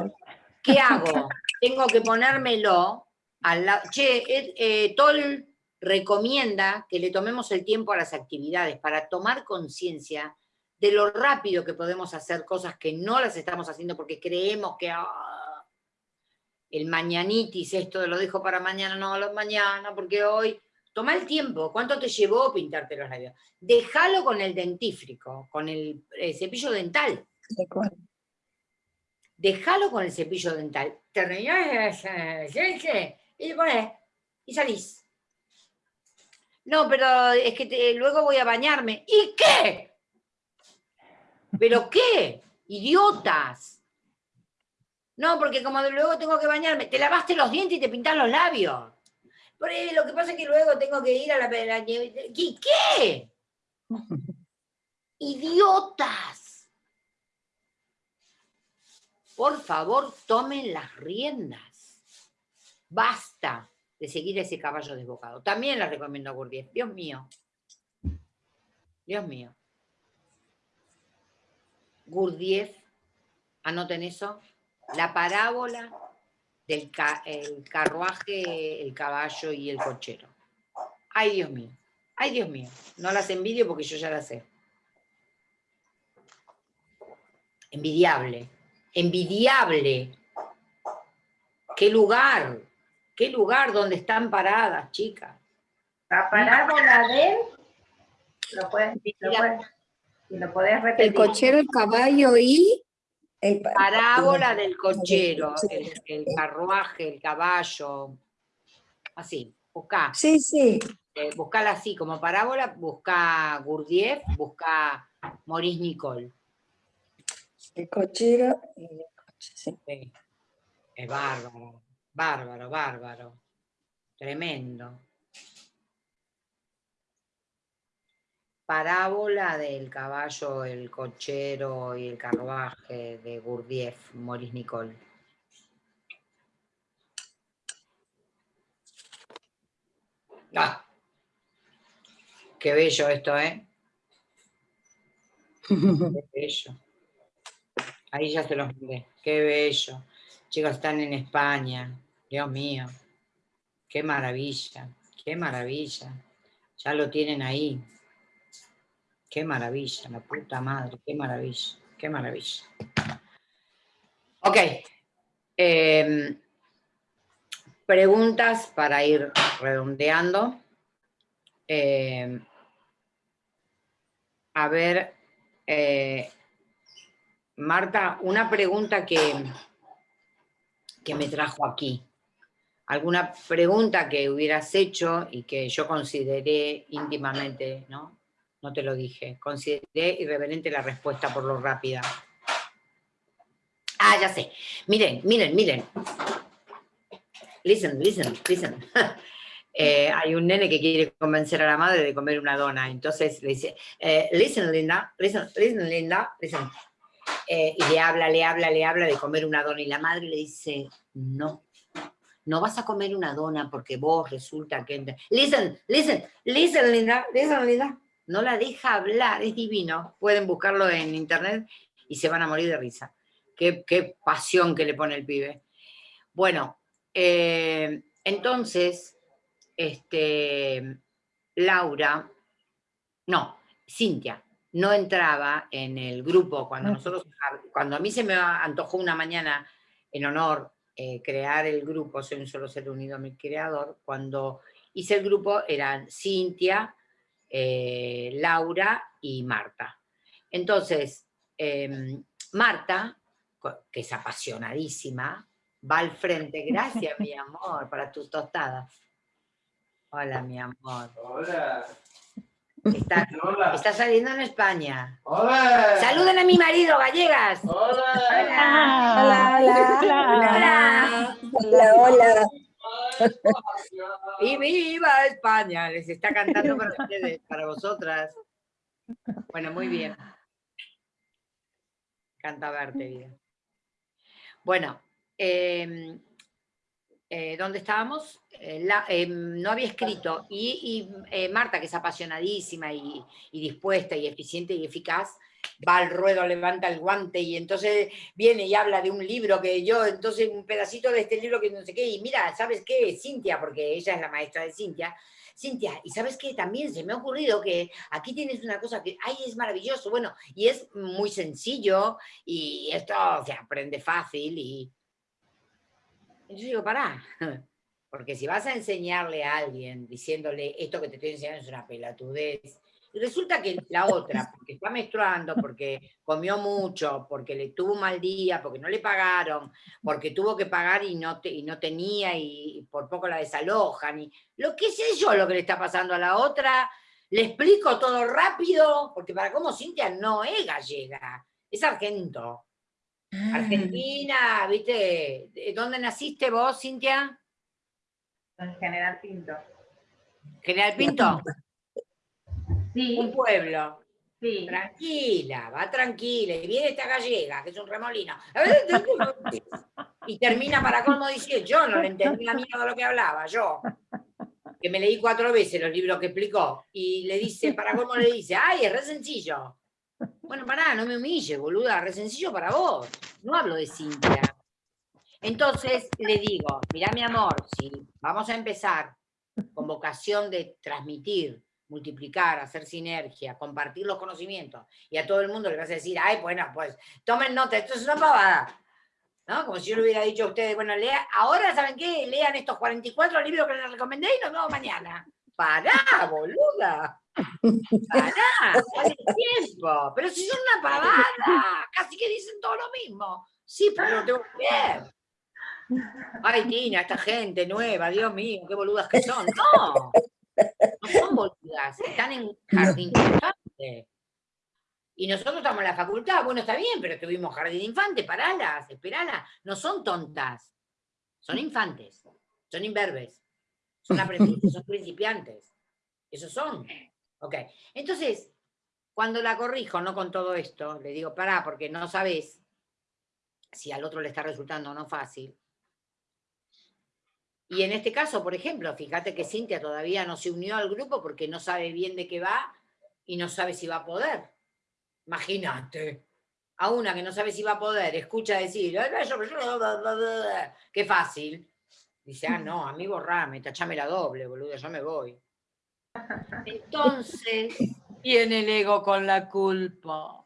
¿qué hago? Tengo que ponérmelo al lado. Che, eh, Tol recomienda que le tomemos el tiempo a las actividades para tomar conciencia de lo rápido que podemos hacer cosas que no las estamos haciendo porque creemos que ah, el mañanitis, esto lo dejo para mañana, no, lo mañana, porque hoy Toma el tiempo, ¿cuánto te llevó pintarte los labios? Déjalo con el dentífrico, con el, cepillo dental. Déjalo con el cepillo dental. Terminás y pones, y salís. No, pero es que luego voy a bañarme. ¿Y qué? ¿Pero qué? Idiotas. No, porque como luego tengo que bañarme, te lavaste los dientes y te pintas los labios lo que pasa es que luego tengo que ir a la... la ¿Qué? ¿Qué? [LAUGHS] ¡Idiotas! Por favor, tomen las riendas. Basta de seguir ese caballo desbocado. También les recomiendo a Gurdjieff. Dios mío. Dios mío. Gurdjieff, anoten eso, la parábola del el carruaje, el caballo y el cochero. Ay, Dios mío. Ay, Dios mío. No las envidio porque yo ya las sé. Envidiable. Envidiable. ¿Qué lugar? ¿Qué lugar donde están paradas, chicas? La parábola de... Lo puedes, lo puedes, lo puedes repetir. El cochero, el caballo y... Parábola del cochero, el, carruaje, el caballo, así, busca. Sí, sí. Eh, buscala así, como parábola, busca Gurdjieff, busca Maurice Nicole. El cochero y el coche, sí. Es bárbaro, bárbaro, bárbaro. Tremendo. Parábola del caballo, el cochero y el carruaje de Gurdjieff, Maurice Nicole. Ah, qué bello esto, ¿eh? Qué bello. Ahí ya se los miré. Qué bello. Chicos, están en España. Dios mío. Qué maravilla. Qué maravilla. Ya lo tienen ahí. Qué maravilla, la puta madre. Qué maravilla. Qué maravilla. Ok. Em, preguntas para ir redondeando. Em, a ver, eh, Marta, una pregunta que, que me trajo aquí. ¿Alguna pregunta que hubieras hecho y que yo consideré íntimamente, no? No te lo dije. Consideré irreverente la respuesta por lo rápida. Ah, ya sé. Miren, miren, miren. Listen, listen, listen. [LAUGHS] Eh, hay un nene que quiere convencer a la madre de comer una dona. Entonces le dice, eh, listen, Linda, listen, listen, Linda, listen. Eh, y le habla, le habla, le habla de comer una dona. Y la madre le dice, no, no vas a comer una dona porque vos resulta que... Listen, listen, listen, Linda, listen, Linda. No la deja hablar, es divino. Pueden buscarlo en internet y se van a morir de risa. Qué, pasión que le pone el pibe. Bueno, eh, entonces, este, Laura, no, Cintia, no entraba en el grupo cuando nosotros, cuando a mí se me antojó una mañana en honor eh, crear el grupo, soy un solo ser unido a mi creador, cuando hice el grupo eran Cintia, eh, Laura y Marta. Entonces, em, Marta, que es apasionadísima, va al frente, gracias mi amor, para tus tostadas. Hola mi amor. Hola. Está, está, saliendo en España. ¡Hola! ¡Saluden a mi marido, gallegas! ¡Hola! Hola, hola, hola, hola, Y viva España, les está cantando para ustedes, para vosotras. Bueno, muy bien. Canta verte, vida. Bueno, eh, eh, ¿dónde estábamos? Eh, eh, no había escrito, y, Marta, que es apasionadísima y, dispuesta y eficiente y eficaz, va al ruedo, levanta el guante y entonces viene y habla de un libro que yo, entonces un pedacito de este libro que no sé qué, y mira, ¿sabes qué? Cintia, porque ella es la maestra de Cintia, Cintia, y sabes qué, también se me ha ocurrido que aquí tienes una cosa que, ay, es maravilloso, bueno, y es muy sencillo, y esto se aprende fácil, y, yo digo, pará, [LAUGHS] porque si vas a enseñarle a alguien diciéndole esto que te estoy enseñando es una pelatudez, y resulta que la otra, porque está menstruando, porque comió mucho, porque le tuvo un mal día, porque no le pagaron, porque tuvo que pagar y no, y no tenía y por poco la desalojan, y lo que sé yo lo que le está pasando a la otra, le explico todo rápido, porque para cómo Cintia no es gallega, es argento. Ah. Argentina, ¿viste? ¿Dónde naciste vos, Cintia? En General Pinto. ¿General Pinto? Sí. Un pueblo. Sí. Tranquila, va tranquila. Y viene esta gallega, que es un remolino. Y termina para cómo dice, yo no le entendí la mierda de lo que hablaba, yo. Que me leí cuatro veces los libros que explicó. Y le dice, para cómo le dice, ay, es re sencillo. Bueno, pará, no me humille, boluda, re sencillo para vos. No hablo de Cintia. Entonces le digo, mira mi amor, si vamos a empezar con vocación de transmitir, multiplicar, hacer sinergia, compartir los conocimientos, y a todo el mundo le vas a decir, ay, bueno, pues tomen nota, esto es una pavada. ¿No? Como si yo le hubiera dicho a ustedes, bueno, lea, ahora, ¿saben qué? Lean estos 44 libros que les recomendé y nos vemos mañana. Pará, boluda. Pará, el tiempo. Pero si son una pavada, casi que dicen todo lo mismo. Sí, pero lo tengo que ver. Ay, Tina, esta gente nueva, Dios mío, qué boludas que son. No, no son boludas, están en jardín infante. Y nosotros estamos en la facultad, bueno, está bien, pero tuvimos jardín infante, paralas, esperalas. No son tontas, son infantes, son imberbes, son aprendices, son [LAUGHS] principiantes. Esos son. Ok, entonces, Cuando la corrijo, no con todo esto, le digo, pará, porque no sabes si al otro le está resultando o no fácil. Y en este caso, por ejemplo, fíjate que Cintia todavía no se unió al grupo porque no sabe bien de qué va y no sabe si va a poder. Imagínate, a una que no sabe si va a poder, escucha decir, qué fácil. Dice, ah, no, a mí borrame, tachame la doble, boludo, yo me voy. [LAUGHS] Entonces, viene el ego con la culpa.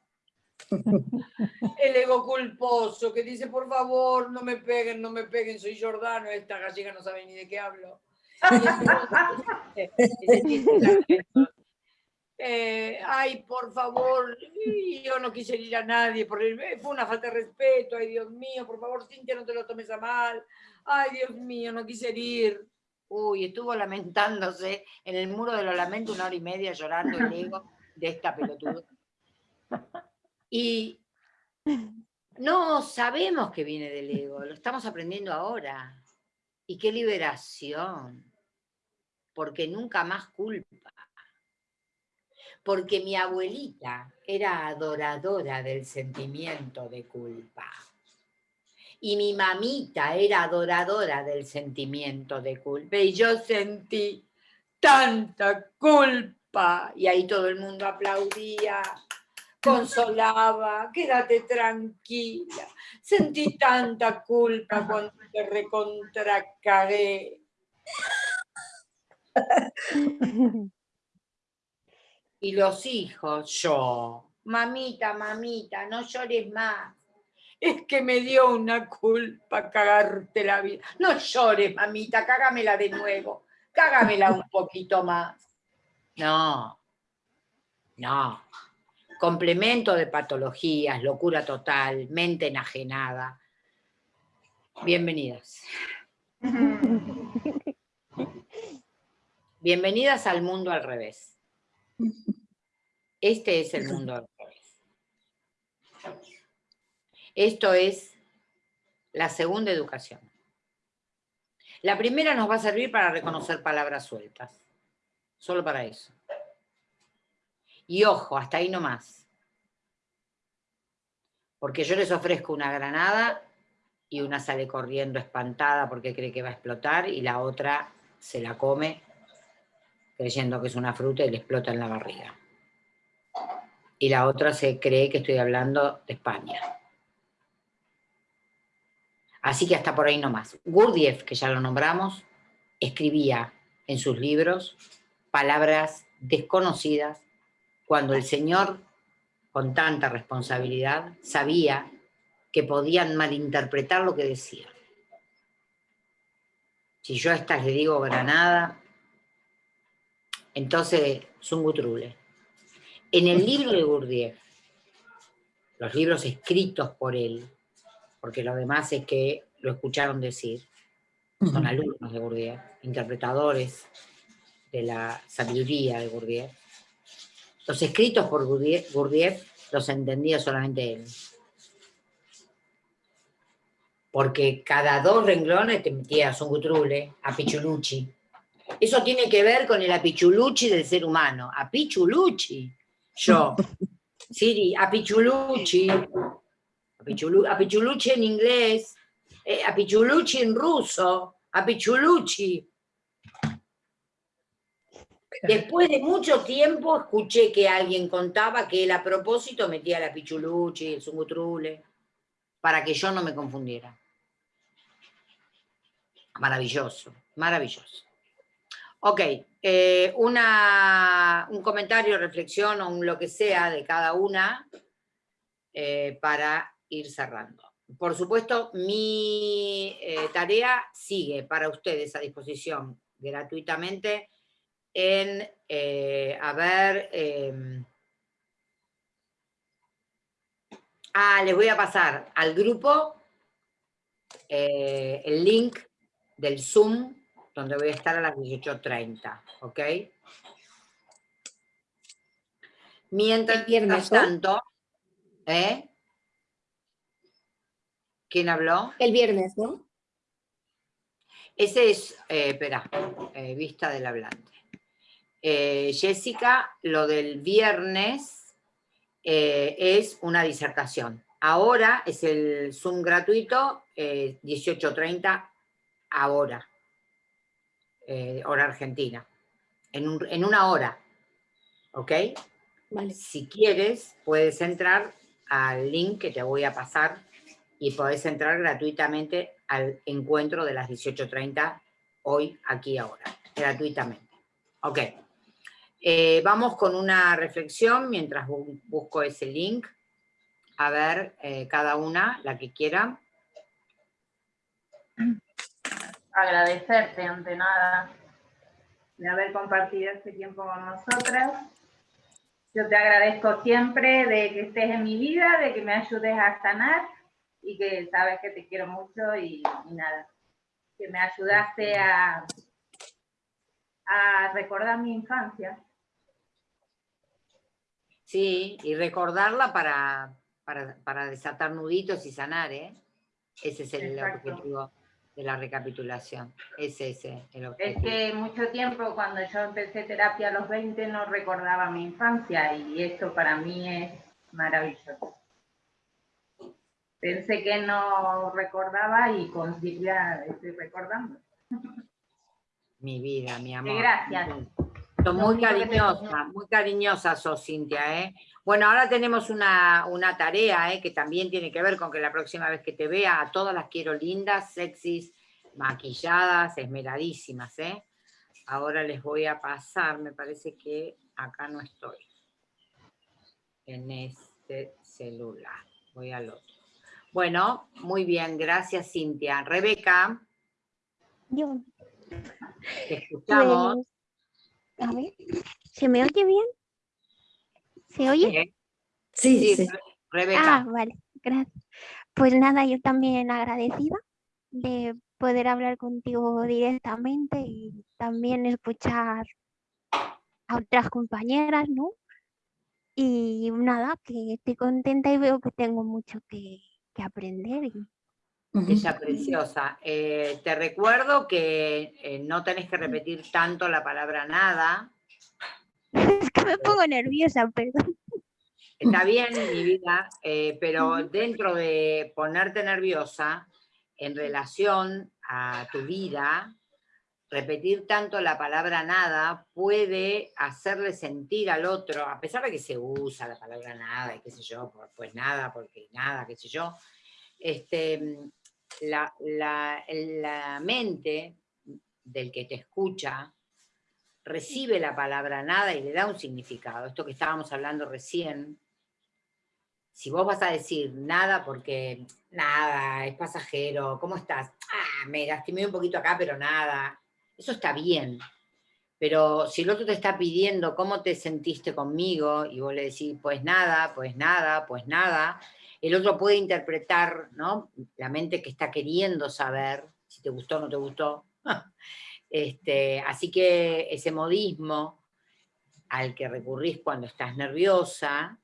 [LAUGHS] El ego culposo que dice, por favor, no me peguen, no me peguen, soy Jordano, esta gallega no sabe ni de qué hablo. Eh, ay, por favor, yo no quise ir a nadie, fue una falta de respeto, ay, Dios mío, por favor, Cintia, no te lo tomes a mal, ay, Dios mío, no quise ir. Uy, estuvo lamentándose en el muro de los lamentos una hora y media llorando el ego de esta pelotuda. Y no sabemos que viene del ego, lo estamos aprendiendo ahora. Y qué liberación, porque nunca más culpa. Porque mi abuelita era adoradora del sentimiento de culpa. Y mi mamita era adoradora del sentimiento de culpa. Y yo sentí tanta culpa. Y ahí todo el mundo aplaudía consolaba, quédate tranquila. Sentí tanta culpa cuando te recontracagué. Y los hijos, yo, mamita, mamita, no llores más. Es que me dio una culpa cagarte la vida. No llores, mamita, cágamela de nuevo. Cágamela un poquito más. No, no. Complemento de patologías, locura total, mente enajenada. Bienvenidas. [LAUGHS] Bienvenidas al mundo al revés. Este es el mundo al revés. Esto es la segunda educación. La primera nos va a servir para reconocer palabras sueltas. Solo para eso. Y ojo, hasta ahí nomás. Porque yo les ofrezco una granada y una sale corriendo espantada porque cree que va a explotar y la otra se la come creyendo que es una fruta y le explota en la barriga. Y la otra se cree que estoy hablando de España. Así que hasta por ahí nomás. Gurdjieff, que ya lo nombramos, escribía en sus libros palabras desconocidas cuando el Señor, con tanta responsabilidad, sabía que podían malinterpretar lo que decía. Si yo a estas le digo Granada, entonces Zungutrule. En el libro de Gurdjieff, los libros escritos por él, porque lo demás es que lo escucharon decir, son alumnos de Gurdjieff, interpretadores de la sabiduría de Gurdjieff, los escritos por Gurdjieff los entendía solamente él. Porque cada dos renglones te metía a Songutrule, a Pichulucci. Eso tiene que ver con el apichulucci del ser humano. Apichulucci. Yo. [LAUGHS] Siri, apichulucci. Apichulucci en inglés. Eh, apichulucci en ruso. Apichulucci. Después de mucho tiempo escuché que alguien contaba que él a propósito metía la pichuluchi, el zungutrule, para que yo no me confundiera. Maravilloso, maravilloso. Ok, eh, una, un comentario, reflexión o lo que sea de cada una eh, para ir cerrando. Por supuesto, mi eh, tarea sigue para ustedes a disposición gratuitamente en, eh, a ver, em, ah, les voy a pasar al grupo eh, el link del Zoom, donde voy a estar a las 18.30, ¿ok? Mientras, viernes, tanto, ¿eh? ¿Quién habló? El viernes, ¿no? Ese es, eh, espera, vista del hablante. Eh, Jessica, lo del viernes eh, es una disertación. Ahora es el Zoom gratuito, 18.30 ahora, hora argentina, en, en una hora, ¿ok? Vale. Si quieres, puedes entrar al link que te voy a pasar y podés entrar gratuitamente al encuentro de las 18.30 hoy, aquí, ahora, gratuitamente. Ok. Eh, vamos con una reflexión mientras busco ese link. A ver, eh, cada una, la que quiera. Agradecerte ante nada de haber compartido este tiempo con nosotras yo te agradezco siempre de que estés en mi vida, de que me ayudes a sanar y que sabes que te quiero mucho y, nada, que me ayudaste a, a recordar mi infancia. Sí, y recordarla para, para, desatar nuditos y sanar, ¿eh? Ese es el objetivo de la recapitulación. Es ese el objetivo. Es que mucho tiempo, cuando yo empecé terapia a los 20, no recordaba mi infancia y esto para mí es maravilloso. Pensé que no recordaba y con Silvia estoy recordando. Mi vida, mi amor. Gracias. Muy cariñosa, muy cariñosa sos, Cintia, ¿eh? Bueno, ahora tenemos una, tarea ¿eh? que también tiene que ver con que la próxima vez que te vea, a todas las quiero lindas, sexys, maquilladas, esmeradísimas, ¿eh? Ahora les voy a pasar, me parece que acá no estoy. En este celular. Voy al otro. Bueno, muy bien, gracias Cintia. Rebeca. Yo. Te escuchamos. Pues, a ver, ¿se me oye bien? ¿Se oye? Sí, sí, Rebeca. Ah, vale, gracias. Pues nada, yo también agradecida de poder hablar contigo directamente y también escuchar a otras compañeras, ¿no? Y nada, que estoy contenta y veo que tengo mucho que, aprender. Ella preciosa. Eh, te recuerdo que eh, no tenés que repetir tanto la palabra nada, [LAUGHS] es que me pongo nerviosa, perdón. Está bien, mi vida, eh, pero dentro de ponerte nerviosa, en relación a tu vida, repetir tanto la palabra nada puede hacerle sentir al otro, a pesar de que se usa la palabra nada y qué sé yo, pues nada, porque nada, qué sé yo, este, la, la mente del que te escucha recibe la palabra nada y le da un significado. Esto que estábamos hablando recién, si vos vas a decir nada porque nada, es pasajero, ¿cómo estás? Ah, me lastimé un poquito acá, pero nada. Eso está bien. Pero si el otro te está pidiendo cómo te sentiste conmigo y vos le decís, pues nada, pues nada, pues nada, el otro puede interpretar, ¿no? La mente que está queriendo saber si te gustó o no te gustó. [LAUGHS] Este, así que ese modismo al que recurrís cuando estás nerviosa,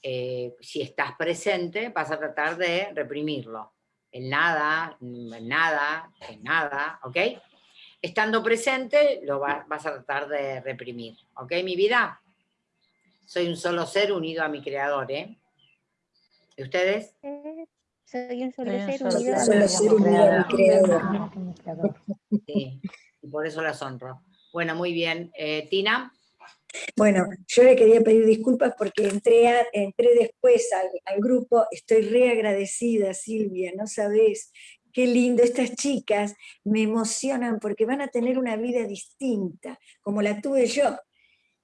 eh, si estás presente, vas a tratar de reprimirlo. El nada, el nada, el nada, ¿ok? Estando presente, lo vas a tratar de reprimir, ¿ok, mi vida? Soy un solo ser unido a mi creador, ¿eh? ¿Y ustedes? Eh, soy un solo ser unido creador. Sí, y por eso las honro. Bueno, muy bien. Eh, Tina. Bueno, yo le quería pedir disculpas porque entré, entré después al, grupo, estoy reagradecida, Silvia, no sabes qué lindo, estas chicas me emocionan porque van a tener una vida distinta, como la tuve yo.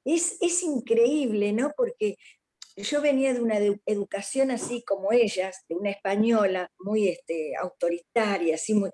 Es, es increíble, ¿no? Porque yo venía de una educación así como ellas, de una española muy este, autoritaria, así muy,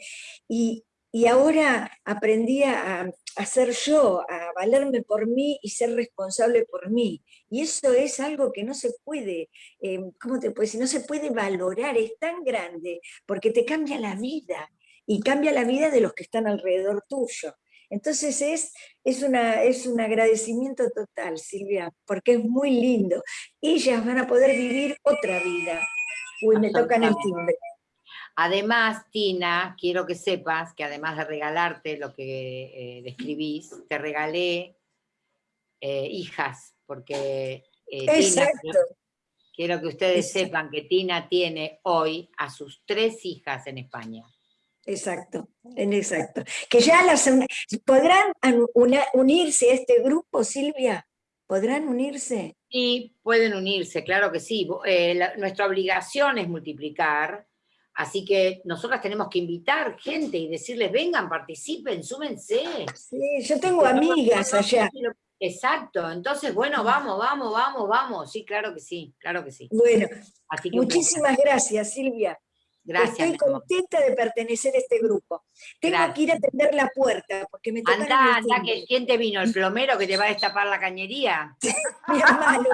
y, ahora aprendí a, ser yo, a valerme por mí y ser responsable por mí. Y eso es algo que no se puede, eh, ¿cómo te puedes decir? No se puede valorar, es tan grande, porque te cambia la vida, y cambia la vida de los que están alrededor tuyo. Entonces es, es, una, es un agradecimiento total, Silvia, porque es muy lindo. Ellas van a poder vivir otra vida. Uy, me tocan el timbre. Además, Tina, quiero que sepas que además de regalarte lo que eh, describís, te regalé eh, hijas, porque eh, Exacto. Quiero que ustedes sepan que Tina tiene hoy a sus tres hijas en España. Exacto, en exacto. Que ya las podrán unirse a este grupo, Silvia. ¿Podrán unirse? Sí, pueden unirse, claro que sí. Eh, nuestra obligación es multiplicar, así que nosotras tenemos que invitar gente y decirles, vengan, participen, súmense. Sí, yo tengo amigas allá. Exacto, entonces, bueno, vamos, vamos, vamos, vamos. Sí, claro que sí, claro que sí. Bueno, muchísimas gracias, Silvia. Gracias. Estoy contenta de pertenecer a este grupo. Tengo que ir a atender la puerta porque me toca. Anda, anda, que ¿quién te vino? ¿El [LAUGHS] plomero que te va a destapar la cañería? mi hermano.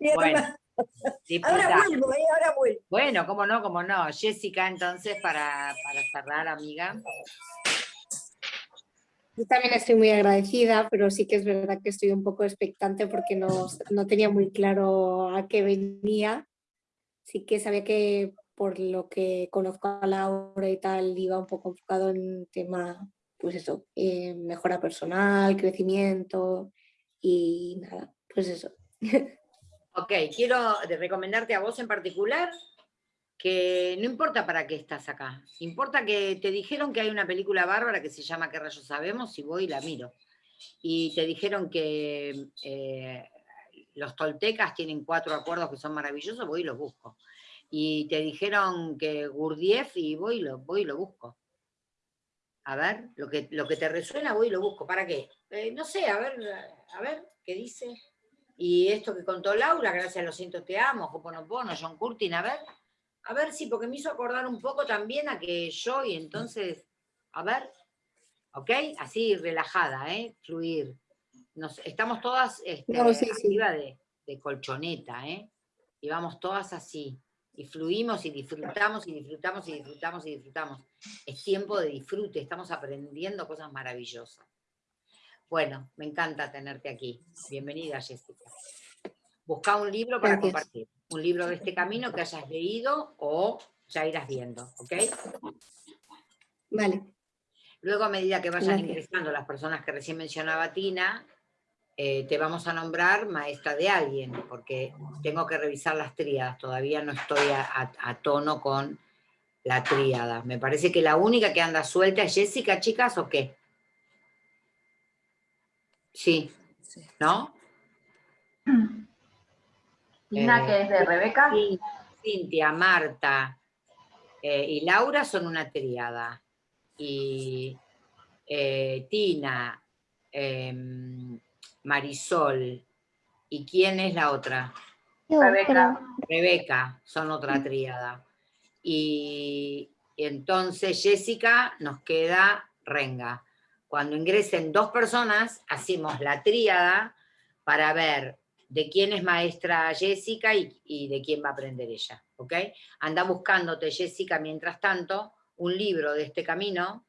Mi, hermano. [LAUGHS] ahora vuelvo, eh, ahora vuelvo. Bueno, cómo no, cómo no. Jessica, entonces, para, para cerrar, amiga. Yo también estoy muy agradecida, pero sí que es verdad que estoy un poco expectante porque no, no tenía muy claro a qué venía. Sí que sabía que por lo que conozco a Laura y tal, iba un poco enfocado en tema, pues eso, eh, mejora personal, crecimiento y nada, pues eso. [LAUGHS] Ok, quiero recomendarte a vos en particular que no importa para qué estás acá, importa que te dijeron que hay una película bárbara que se llama ¿Qué rayos sabemos? y voy y la miro. Y te dijeron que eh, los toltecas tienen cuatro acuerdos que son maravillosos, voy y los busco y te dijeron que Gurdjieff y voy y lo, voy lo busco. A ver, lo que, lo que te resuena voy y lo busco. ¿Para qué? Eh, no sé, a ver, a ver, ¿qué dice? Y esto que contó Laura, gracias a los cientos te amo, Hoponopono, John Curtin, a ver, a ver, sí, porque me hizo acordar un poco también a que yo, y entonces, a ver, ¿ok? Así, relajada, ¿eh? Fluir. Nos, estamos todas este, arriba De, de colchoneta, ¿eh? Y vamos todas así y fluimos y disfrutamos y disfrutamos y disfrutamos y disfrutamos. Es tiempo de disfrute, estamos aprendiendo cosas maravillosas. Bueno, me encanta tenerte aquí. Bienvenida, Jessica. Busca un libro para compartir. Un libro de este camino que hayas leído o ya irás viendo, ¿ok? Vale. Luego, a medida que vayan ingresando las personas que recién mencionaba Tina, eh, te vamos a nombrar maestra de alguien, porque tengo que revisar las tríadas, todavía no estoy a, tono con la tríada. Me parece que la única que anda suelta es Jessica, chicas, ¿o qué? Sí, ¿no? Tina, que es de Rebeca. Cintia, Marta eh, y Laura son una tríada. Y eh, Tina, em, Marisol. ¿Y quién es la otra? Rebeca. Rebeca, son otra tríada. Y, entonces Jessica nos queda Renga. Cuando ingresen dos personas, hacemos la tríada para ver de quién es maestra Jessica y, y, de quién va a aprender ella. ¿ok? Anda buscándote, Jessica, mientras tanto, un libro de este camino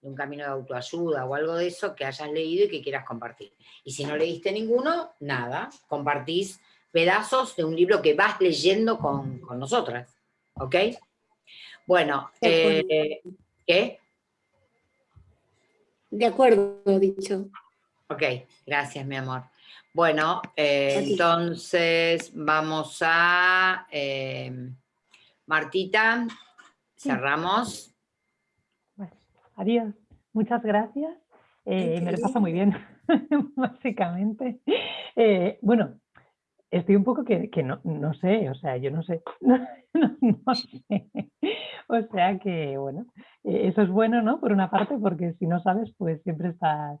de un camino de autoayuda o algo de eso que hayas leído y que quieras compartir. Y si no leíste ninguno, nada, compartís pedazos de un libro que vas leyendo con, nosotras. ¿Ok? Bueno, eh, ¿qué? De acuerdo, dicho. Ok, gracias, mi amor. Bueno, eh, entonces vamos a... Eh, Martita, cerramos. Adiós. Muchas gracias. Eh, me lo pasa muy bien, [LAUGHS] básicamente. Eh, bueno, estoy un poco que, no, no, sé, o sea, yo no sé, [LAUGHS] no, sé. O sea que, bueno, eh, eso es bueno, ¿no? Por una parte, porque si no sabes, pues siempre estás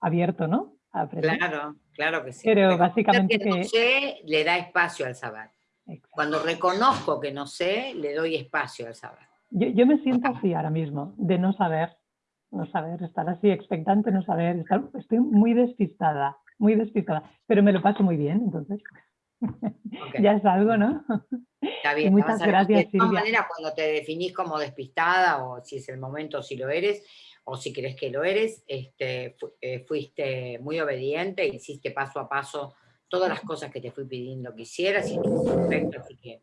abierto, ¿no? claro, claro que sí. Pero básicamente que... No sé, le da espacio al saber. Cuando reconozco que no sé, le doy espacio al saber. Yo, me siento así ahora mismo, de no saber, no saber, estar así expectante, no saber, estoy muy despistada, muy despistada, pero me lo paso muy bien, entonces [LAUGHS] ya es algo, ¿no? Está bien. muchas gracias, De todas maneras, cuando te definís como despistada, o si es el momento, si lo eres, o si crees que lo eres, este, eh, fuiste muy obediente, hiciste paso a paso todas las cosas que te fui pidiendo que hicieras, y perfecto, así que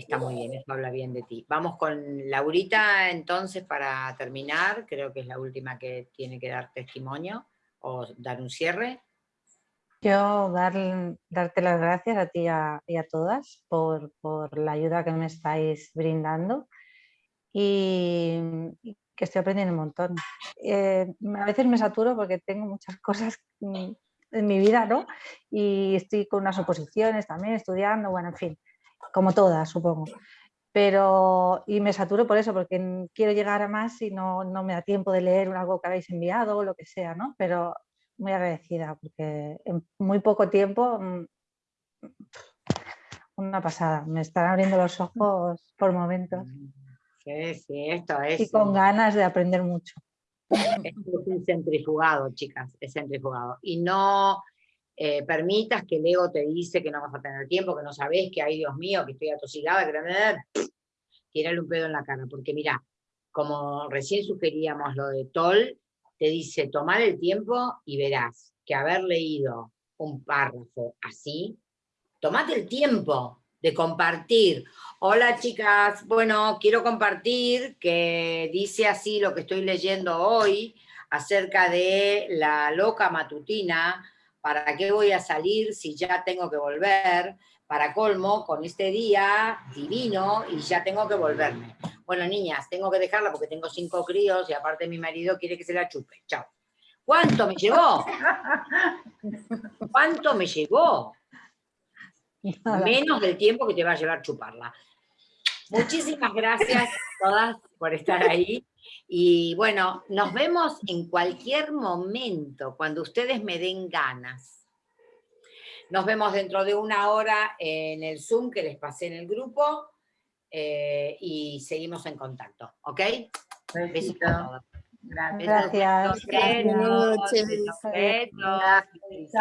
Está muy bien, eso habla bien de ti. Vamos con Laurita entonces para terminar, creo que es la última que tiene que dar testimonio o dar un cierre. Yo dar, darte las gracias a ti y a, todas por, por, la ayuda que me estáis brindando y, que estoy aprendiendo un montón. Eh, a veces me saturo porque tengo muchas cosas en mi vida, ¿no? Y estoy con unas oposiciones también, estudiando, bueno, en fin, como todas, supongo. Pero, y me saturo por eso, porque quiero llegar a más y no, no me da tiempo de leer algo que habéis enviado o lo que sea, ¿no? Pero muy agradecida, porque en muy poco tiempo, mm, una pasada, me están abriendo los ojos por momentos. [LAUGHS] Sí, sí, esto es... Y con ganas de aprender mucho. Es un centrifugado, chicas, es centrifugado. Y no eh, permitas que el ego te dice que no vas a tener tiempo, que no sabes, que ay Dios mío, que estoy atosigada, que tirarle un pedo en la cara, porque mira, como recién sugeríamos lo de Toll, te dice tomar el tiempo y verás que haber leído un párrafo así, tomate el tiempo de compartir. Hola chicas, bueno, quiero compartir que dice así lo que estoy leyendo hoy acerca de la loca matutina, ¿para qué voy a salir si ya tengo que volver? Para colmo, con este día divino y ya tengo que volverme. Bueno, niñas, tengo que dejarla porque tengo cinco críos y aparte mi marido quiere que se la chupe. Chao. ¿Cuánto me llegó? ¿Cuánto me llegó? [LAUGHS] Menos del tiempo que te va a llevar chuparla. Muchísimas gracias a todas por estar ahí. Y bueno, nos vemos en cualquier momento, cuando ustedes me den ganas. Nos vemos dentro de una hora en el Zoom que les pasé en el grupo. Eh, y seguimos en contacto, ¿ok? Besito. Gracias. Gracias. Gracias. Gracias.